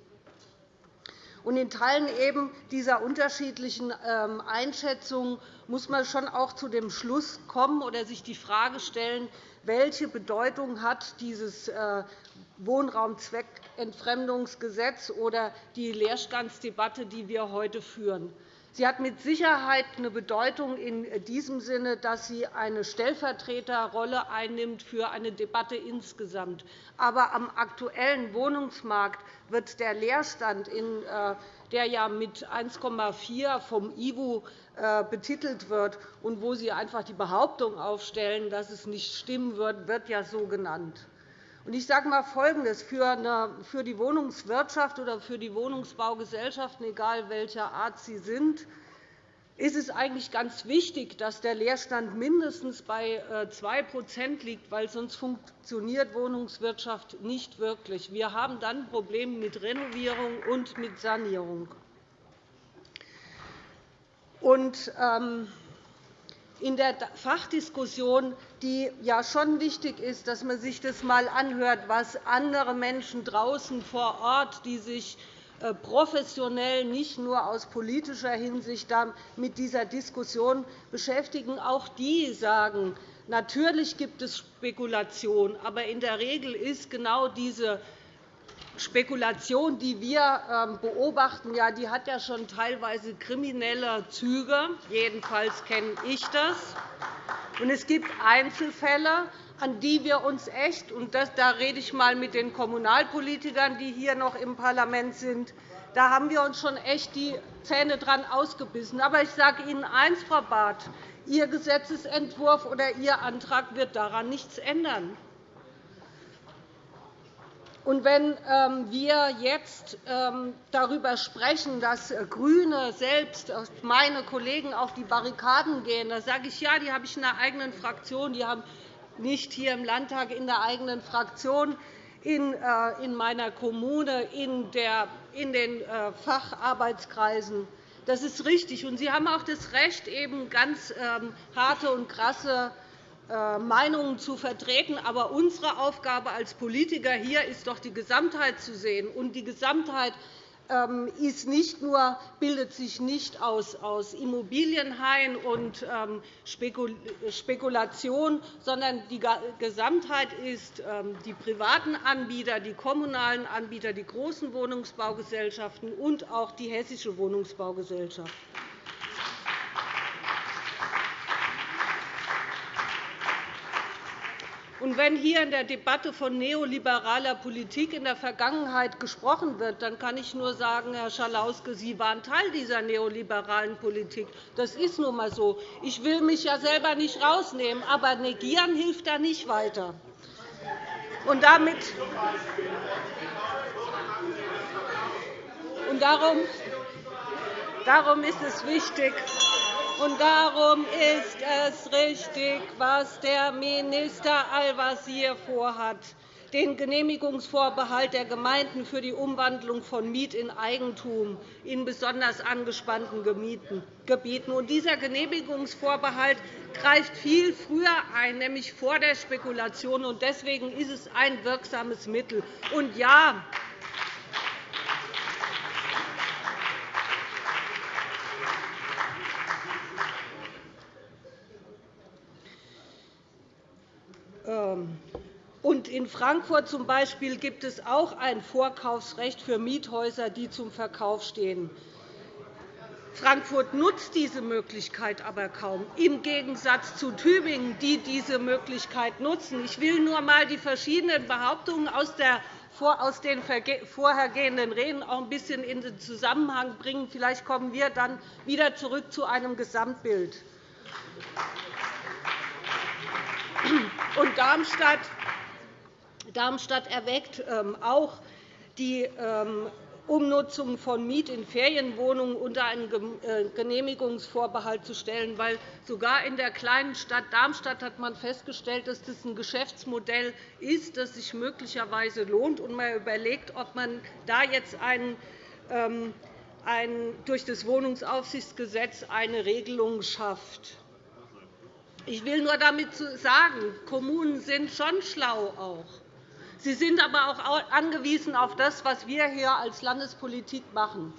Und in Teilen eben dieser unterschiedlichen ähm, Einschätzungen muss man schon auch zu dem Schluss kommen oder sich die Frage stellen, welche Bedeutung hat dieses äh, Wohnraumzweckentfremdungsgesetz oder die Leerstandsdebatte, die wir heute führen. Sie hat mit Sicherheit eine Bedeutung in diesem Sinne, dass sie eine Stellvertreterrolle einnimmt für eine Debatte insgesamt. Aber am aktuellen Wohnungsmarkt wird der Leerstand, äh, der ja mit 1,4 vom IWU äh, betitelt wird und wo Sie einfach die Behauptung aufstellen, dass es nicht stimmen wird, wird ja so genannt. Ich sage einmal Folgendes. Für die Wohnungswirtschaft oder für die Wohnungsbaugesellschaften, egal welcher Art sie sind, ist es eigentlich ganz wichtig, dass der Leerstand mindestens bei 2% äh, liegt, weil sonst funktioniert Wohnungswirtschaft nicht wirklich. Wir haben dann Probleme mit Renovierung und mit Sanierung. Und, ähm, in der Fachdiskussion, die ja schon wichtig ist, dass man sich das einmal anhört, was andere Menschen draußen vor Ort, die sich äh, professionell nicht nur aus politischer Hinsicht mit dieser Diskussion beschäftigen, auch die sagen, natürlich gibt es Spekulation, aber in der Regel ist genau diese Spekulation, die wir ähm, beobachten, ja, die hat ja schon teilweise kriminelle Züge. Jedenfalls kenne ich das. Und es gibt Einzelfälle, an die wir uns echt, und das, da rede ich einmal mit den Kommunalpolitikern, die hier noch im Parlament sind, da haben wir uns schon echt die Zähne dran ausgebissen. Aber ich sage Ihnen eines, Frau Barth, Ihr Gesetzentwurf oder Ihr Antrag wird daran nichts ändern. Und wenn ähm, wir jetzt ähm, darüber sprechen, dass äh, GRÜNE selbst, äh, meine Kollegen auf die Barrikaden gehen, da sage ich, ja, die habe ich in der eigenen Fraktion, die haben nicht hier im Landtag in der eigenen Fraktion, in äh, meiner Kommune, in den Facharbeitskreisen. Das ist richtig. Und Sie haben auch das Recht, eben ganz ähm, harte und krasse Meinungen zu vertreten. Aber unsere Aufgabe als Politiker hier ist doch, die Gesamtheit zu sehen. Und die Gesamtheit ähm, ist nicht nur, bildet sich nicht aus, Immobilienhain und ähm, Spekulation, sondern die Gesamtheit ist ähm, die privaten Anbieter, die kommunalen Anbieter, die großen Wohnungsbaugesellschaften und auch die Hessische Wohnungsbaugesellschaft. Und wenn hier in der Debatte von neoliberaler Politik in der Vergangenheit gesprochen wird, dann kann ich nur sagen, Herr Schalauske, Sie waren Teil dieser neoliberalen Politik. Das ist nun einmal so. Ich will mich ja selber nicht rausnehmen, aber negieren hilft da nicht weiter. Und damit und darum, darum ist es wichtig, und darum ist es richtig, was der Minister Al-Wazir vorhat, den Genehmigungsvorbehalt der Gemeinden für die Umwandlung von Miet in Eigentum in besonders angespannten Gebieten. Und dieser Genehmigungsvorbehalt greift viel früher ein, nämlich vor der Spekulation. Deswegen ist es ein wirksames Mittel. Und ja, und in Frankfurt zum gibt es auch ein Vorkaufsrecht für Miethäuser, die zum Verkauf stehen. Frankfurt nutzt diese Möglichkeit aber kaum, im Gegensatz zu Tübingen, die diese Möglichkeit nutzen. Ich will nur einmal die verschiedenen Behauptungen aus den vorhergehenden Reden auch ein bisschen in den Zusammenhang bringen. Vielleicht kommen wir dann wieder zurück zu einem Gesamtbild. Und Darmstadt, Darmstadt erweckt ähm, auch die ähm, Umnutzung von Miet- in Ferienwohnungen unter einen äh, Genehmigungsvorbehalt zu stellen, weil sogar in der kleinen Stadt Darmstadt hat man festgestellt, dass das ein Geschäftsmodell ist, das sich möglicherweise lohnt. Und man überlegt, ob man da jetzt einen, ähm, durch das Wohnungsaufsichtsgesetz eine Regelung schafft. Ich will nur damit sagen, Kommunen sind schon schlau auch. Sie sind aber auch angewiesen auf das, was wir hier als Landespolitik machen.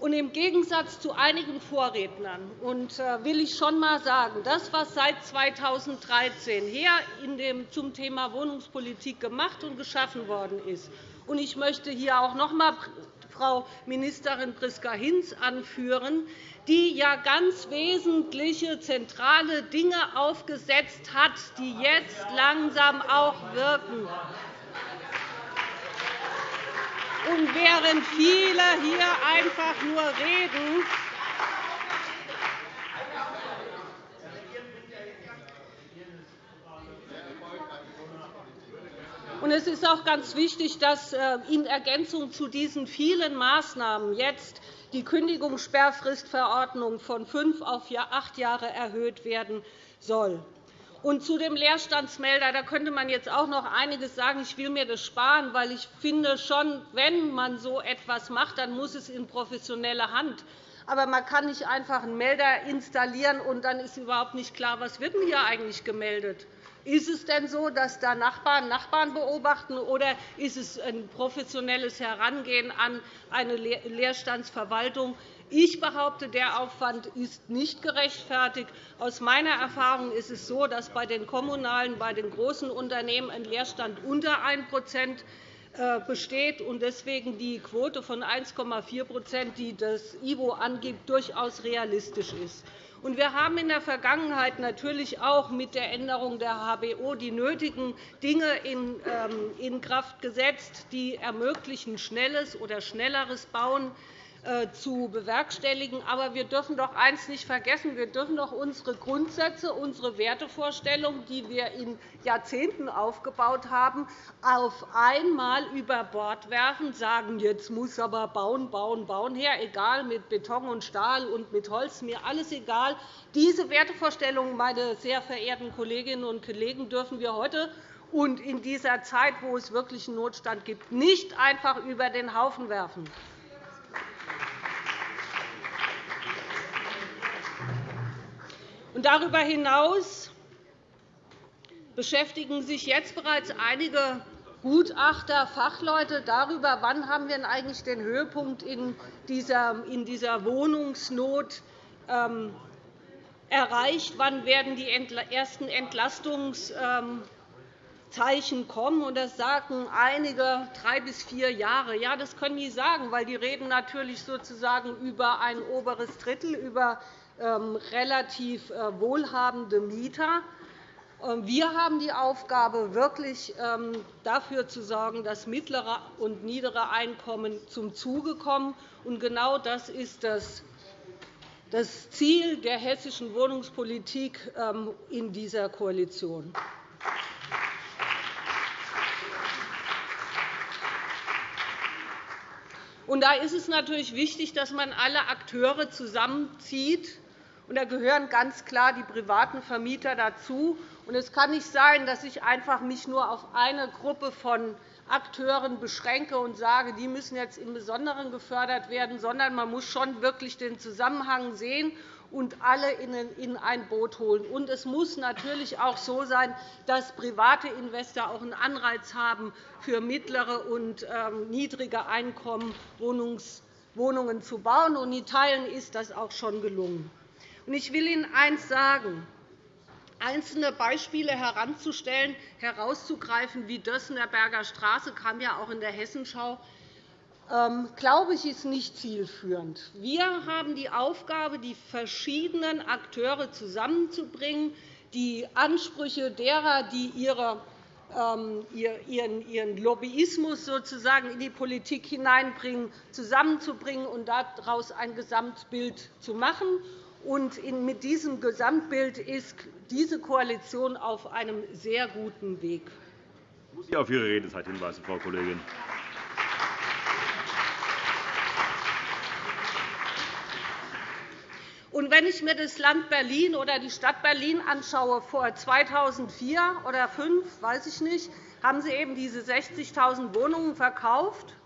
Und Im Gegensatz zu einigen Vorrednern und, äh, will ich schon einmal sagen, das, was seit 2013 hier zum Thema Wohnungspolitik gemacht und geschaffen worden ist, und ich möchte hier auch noch einmal Frau Ministerin Priska Hinz anführen, die ja ganz wesentliche zentrale Dinge aufgesetzt hat, die jetzt langsam auch wirken. Und während viele hier einfach nur reden, es ist auch ganz wichtig, dass äh, in Ergänzung zu diesen vielen Maßnahmen jetzt die Kündigungssperrfristverordnung von fünf auf acht Jahre erhöht werden soll. Und zu dem Leerstandsmelder da könnte man jetzt auch noch einiges sagen. Ich will mir das sparen, weil ich finde schon, wenn man so etwas macht, dann muss es in professionelle Hand. Aber man kann nicht einfach einen Melder installieren, und dann ist überhaupt nicht klar, was wird denn hier eigentlich gemeldet wird. Ist es denn so, dass da Nachbarn Nachbarn beobachten, oder ist es ein professionelles Herangehen an eine Leerstandsverwaltung? Ich behaupte, der Aufwand ist nicht gerechtfertigt. Aus meiner Erfahrung ist es so, dass bei den kommunalen, bei den großen Unternehmen ein Leerstand unter 1% äh, besteht und deswegen die Quote von 1,4% die das IWO angibt, durchaus realistisch ist. Wir haben in der Vergangenheit natürlich auch mit der Änderung der HBO die nötigen Dinge in ähm, Kraft gesetzt, die ermöglichen schnelles oder schnelleres Bauen. äh, zu bewerkstelligen. Aber wir dürfen doch eines nicht vergessen. Wir dürfen doch unsere Grundsätze, unsere Wertevorstellungen, die wir in Jahrzehnten aufgebaut haben, auf einmal über Bord werfen, sagen, jetzt muss aber bauen, bauen, bauen her, egal mit Beton und Stahl und mit Holz, mir alles egal. Diese Wertevorstellungen, meine sehr verehrten Kolleginnen und Kollegen, dürfen wir heute und in dieser Zeit, wo es wirklich einen Notstand gibt, nicht einfach über den Haufen werfen. Darüber hinaus beschäftigen sich jetzt bereits einige Gutachter, Fachleute darüber, wann haben wir eigentlich den Höhepunkt in dieser Wohnungsnot ähm, erreicht, wann werden die ersten Entlastungszeichen kommen. Das sagen einige drei bis vier Jahre. Ja, das können die sagen, weil die reden natürlich sozusagen über ein oberes Drittel, über ähm, relativ äh, wohlhabende Mieter. Ähm, wir haben die Aufgabe, wirklich ähm, dafür zu sorgen, dass mittlere und niedere Einkommen zum Zuge kommen. Genau das ist das Ziel der hessischen Wohnungspolitik in dieser Koalition. da ist es natürlich wichtig, dass man alle Akteure zusammenzieht, da gehören ganz klar die privaten Vermieter dazu. Es kann nicht sein, dass ich mich einfach nur auf eine Gruppe von Akteuren beschränke und sage, die müssen jetzt im Besonderen gefördert werden, sondern man muss schon wirklich den Zusammenhang sehen und alle in ein Boot holen. Und es muss natürlich auch so sein, dass private Investoren auch einen Anreiz haben, für mittlere und ähm, niedrige Einkommen Wohnungen zu bauen. Und in Teilen ist das auch schon gelungen. Ich will Ihnen eines sagen. Einzelne Beispiele heranzustellen, herauszugreifen, wie Dössener Berger Straße, kam ja auch in der Hessenschau, ähm, glaube ich, ist nicht zielführend. Wir haben die Aufgabe, die verschiedenen Akteure zusammenzubringen, die Ansprüche derer, die ähm, ihren Lobbyismus sozusagen in die Politik hineinbringen, zusammenzubringen und daraus ein Gesamtbild zu machen. Und mit diesem Gesamtbild ist diese Koalition auf einem sehr guten Weg. Ich muss Sie auf Ihre Redezeit hinweisen, Frau Kollegin. Und wenn ich mir das Land Berlin oder die Stadt Berlin anschaue, vor 2004 oder 2005, weiß ich nicht, haben sie eben diese 60.000 Wohnungen verkauft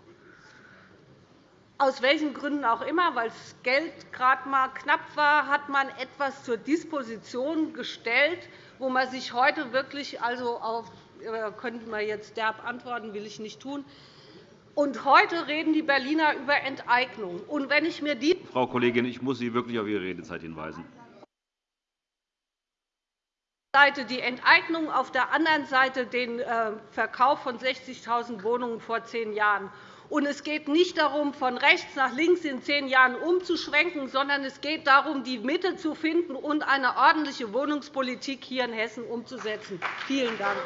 aus welchen Gründen auch immer, weil das Geld gerade einmal knapp war, hat man etwas zur Disposition gestellt, wo man sich heute wirklich also auf äh, könnte man jetzt derb antworten, will ich nicht tun. Und heute reden die Berliner über Enteignung. Und wenn ich mir die Frau Kollegin, ich muss Sie wirklich auf Ihre Redezeit hinweisen. Seite die Enteignung, auf der anderen Seite den äh, Verkauf von 60.000 Wohnungen vor zehn Jahren. Und es geht nicht darum, von rechts nach links in zehn Jahren umzuschwenken, sondern es geht darum, die Mitte zu finden und eine ordentliche Wohnungspolitik hier in Hessen umzusetzen. Vielen Dank.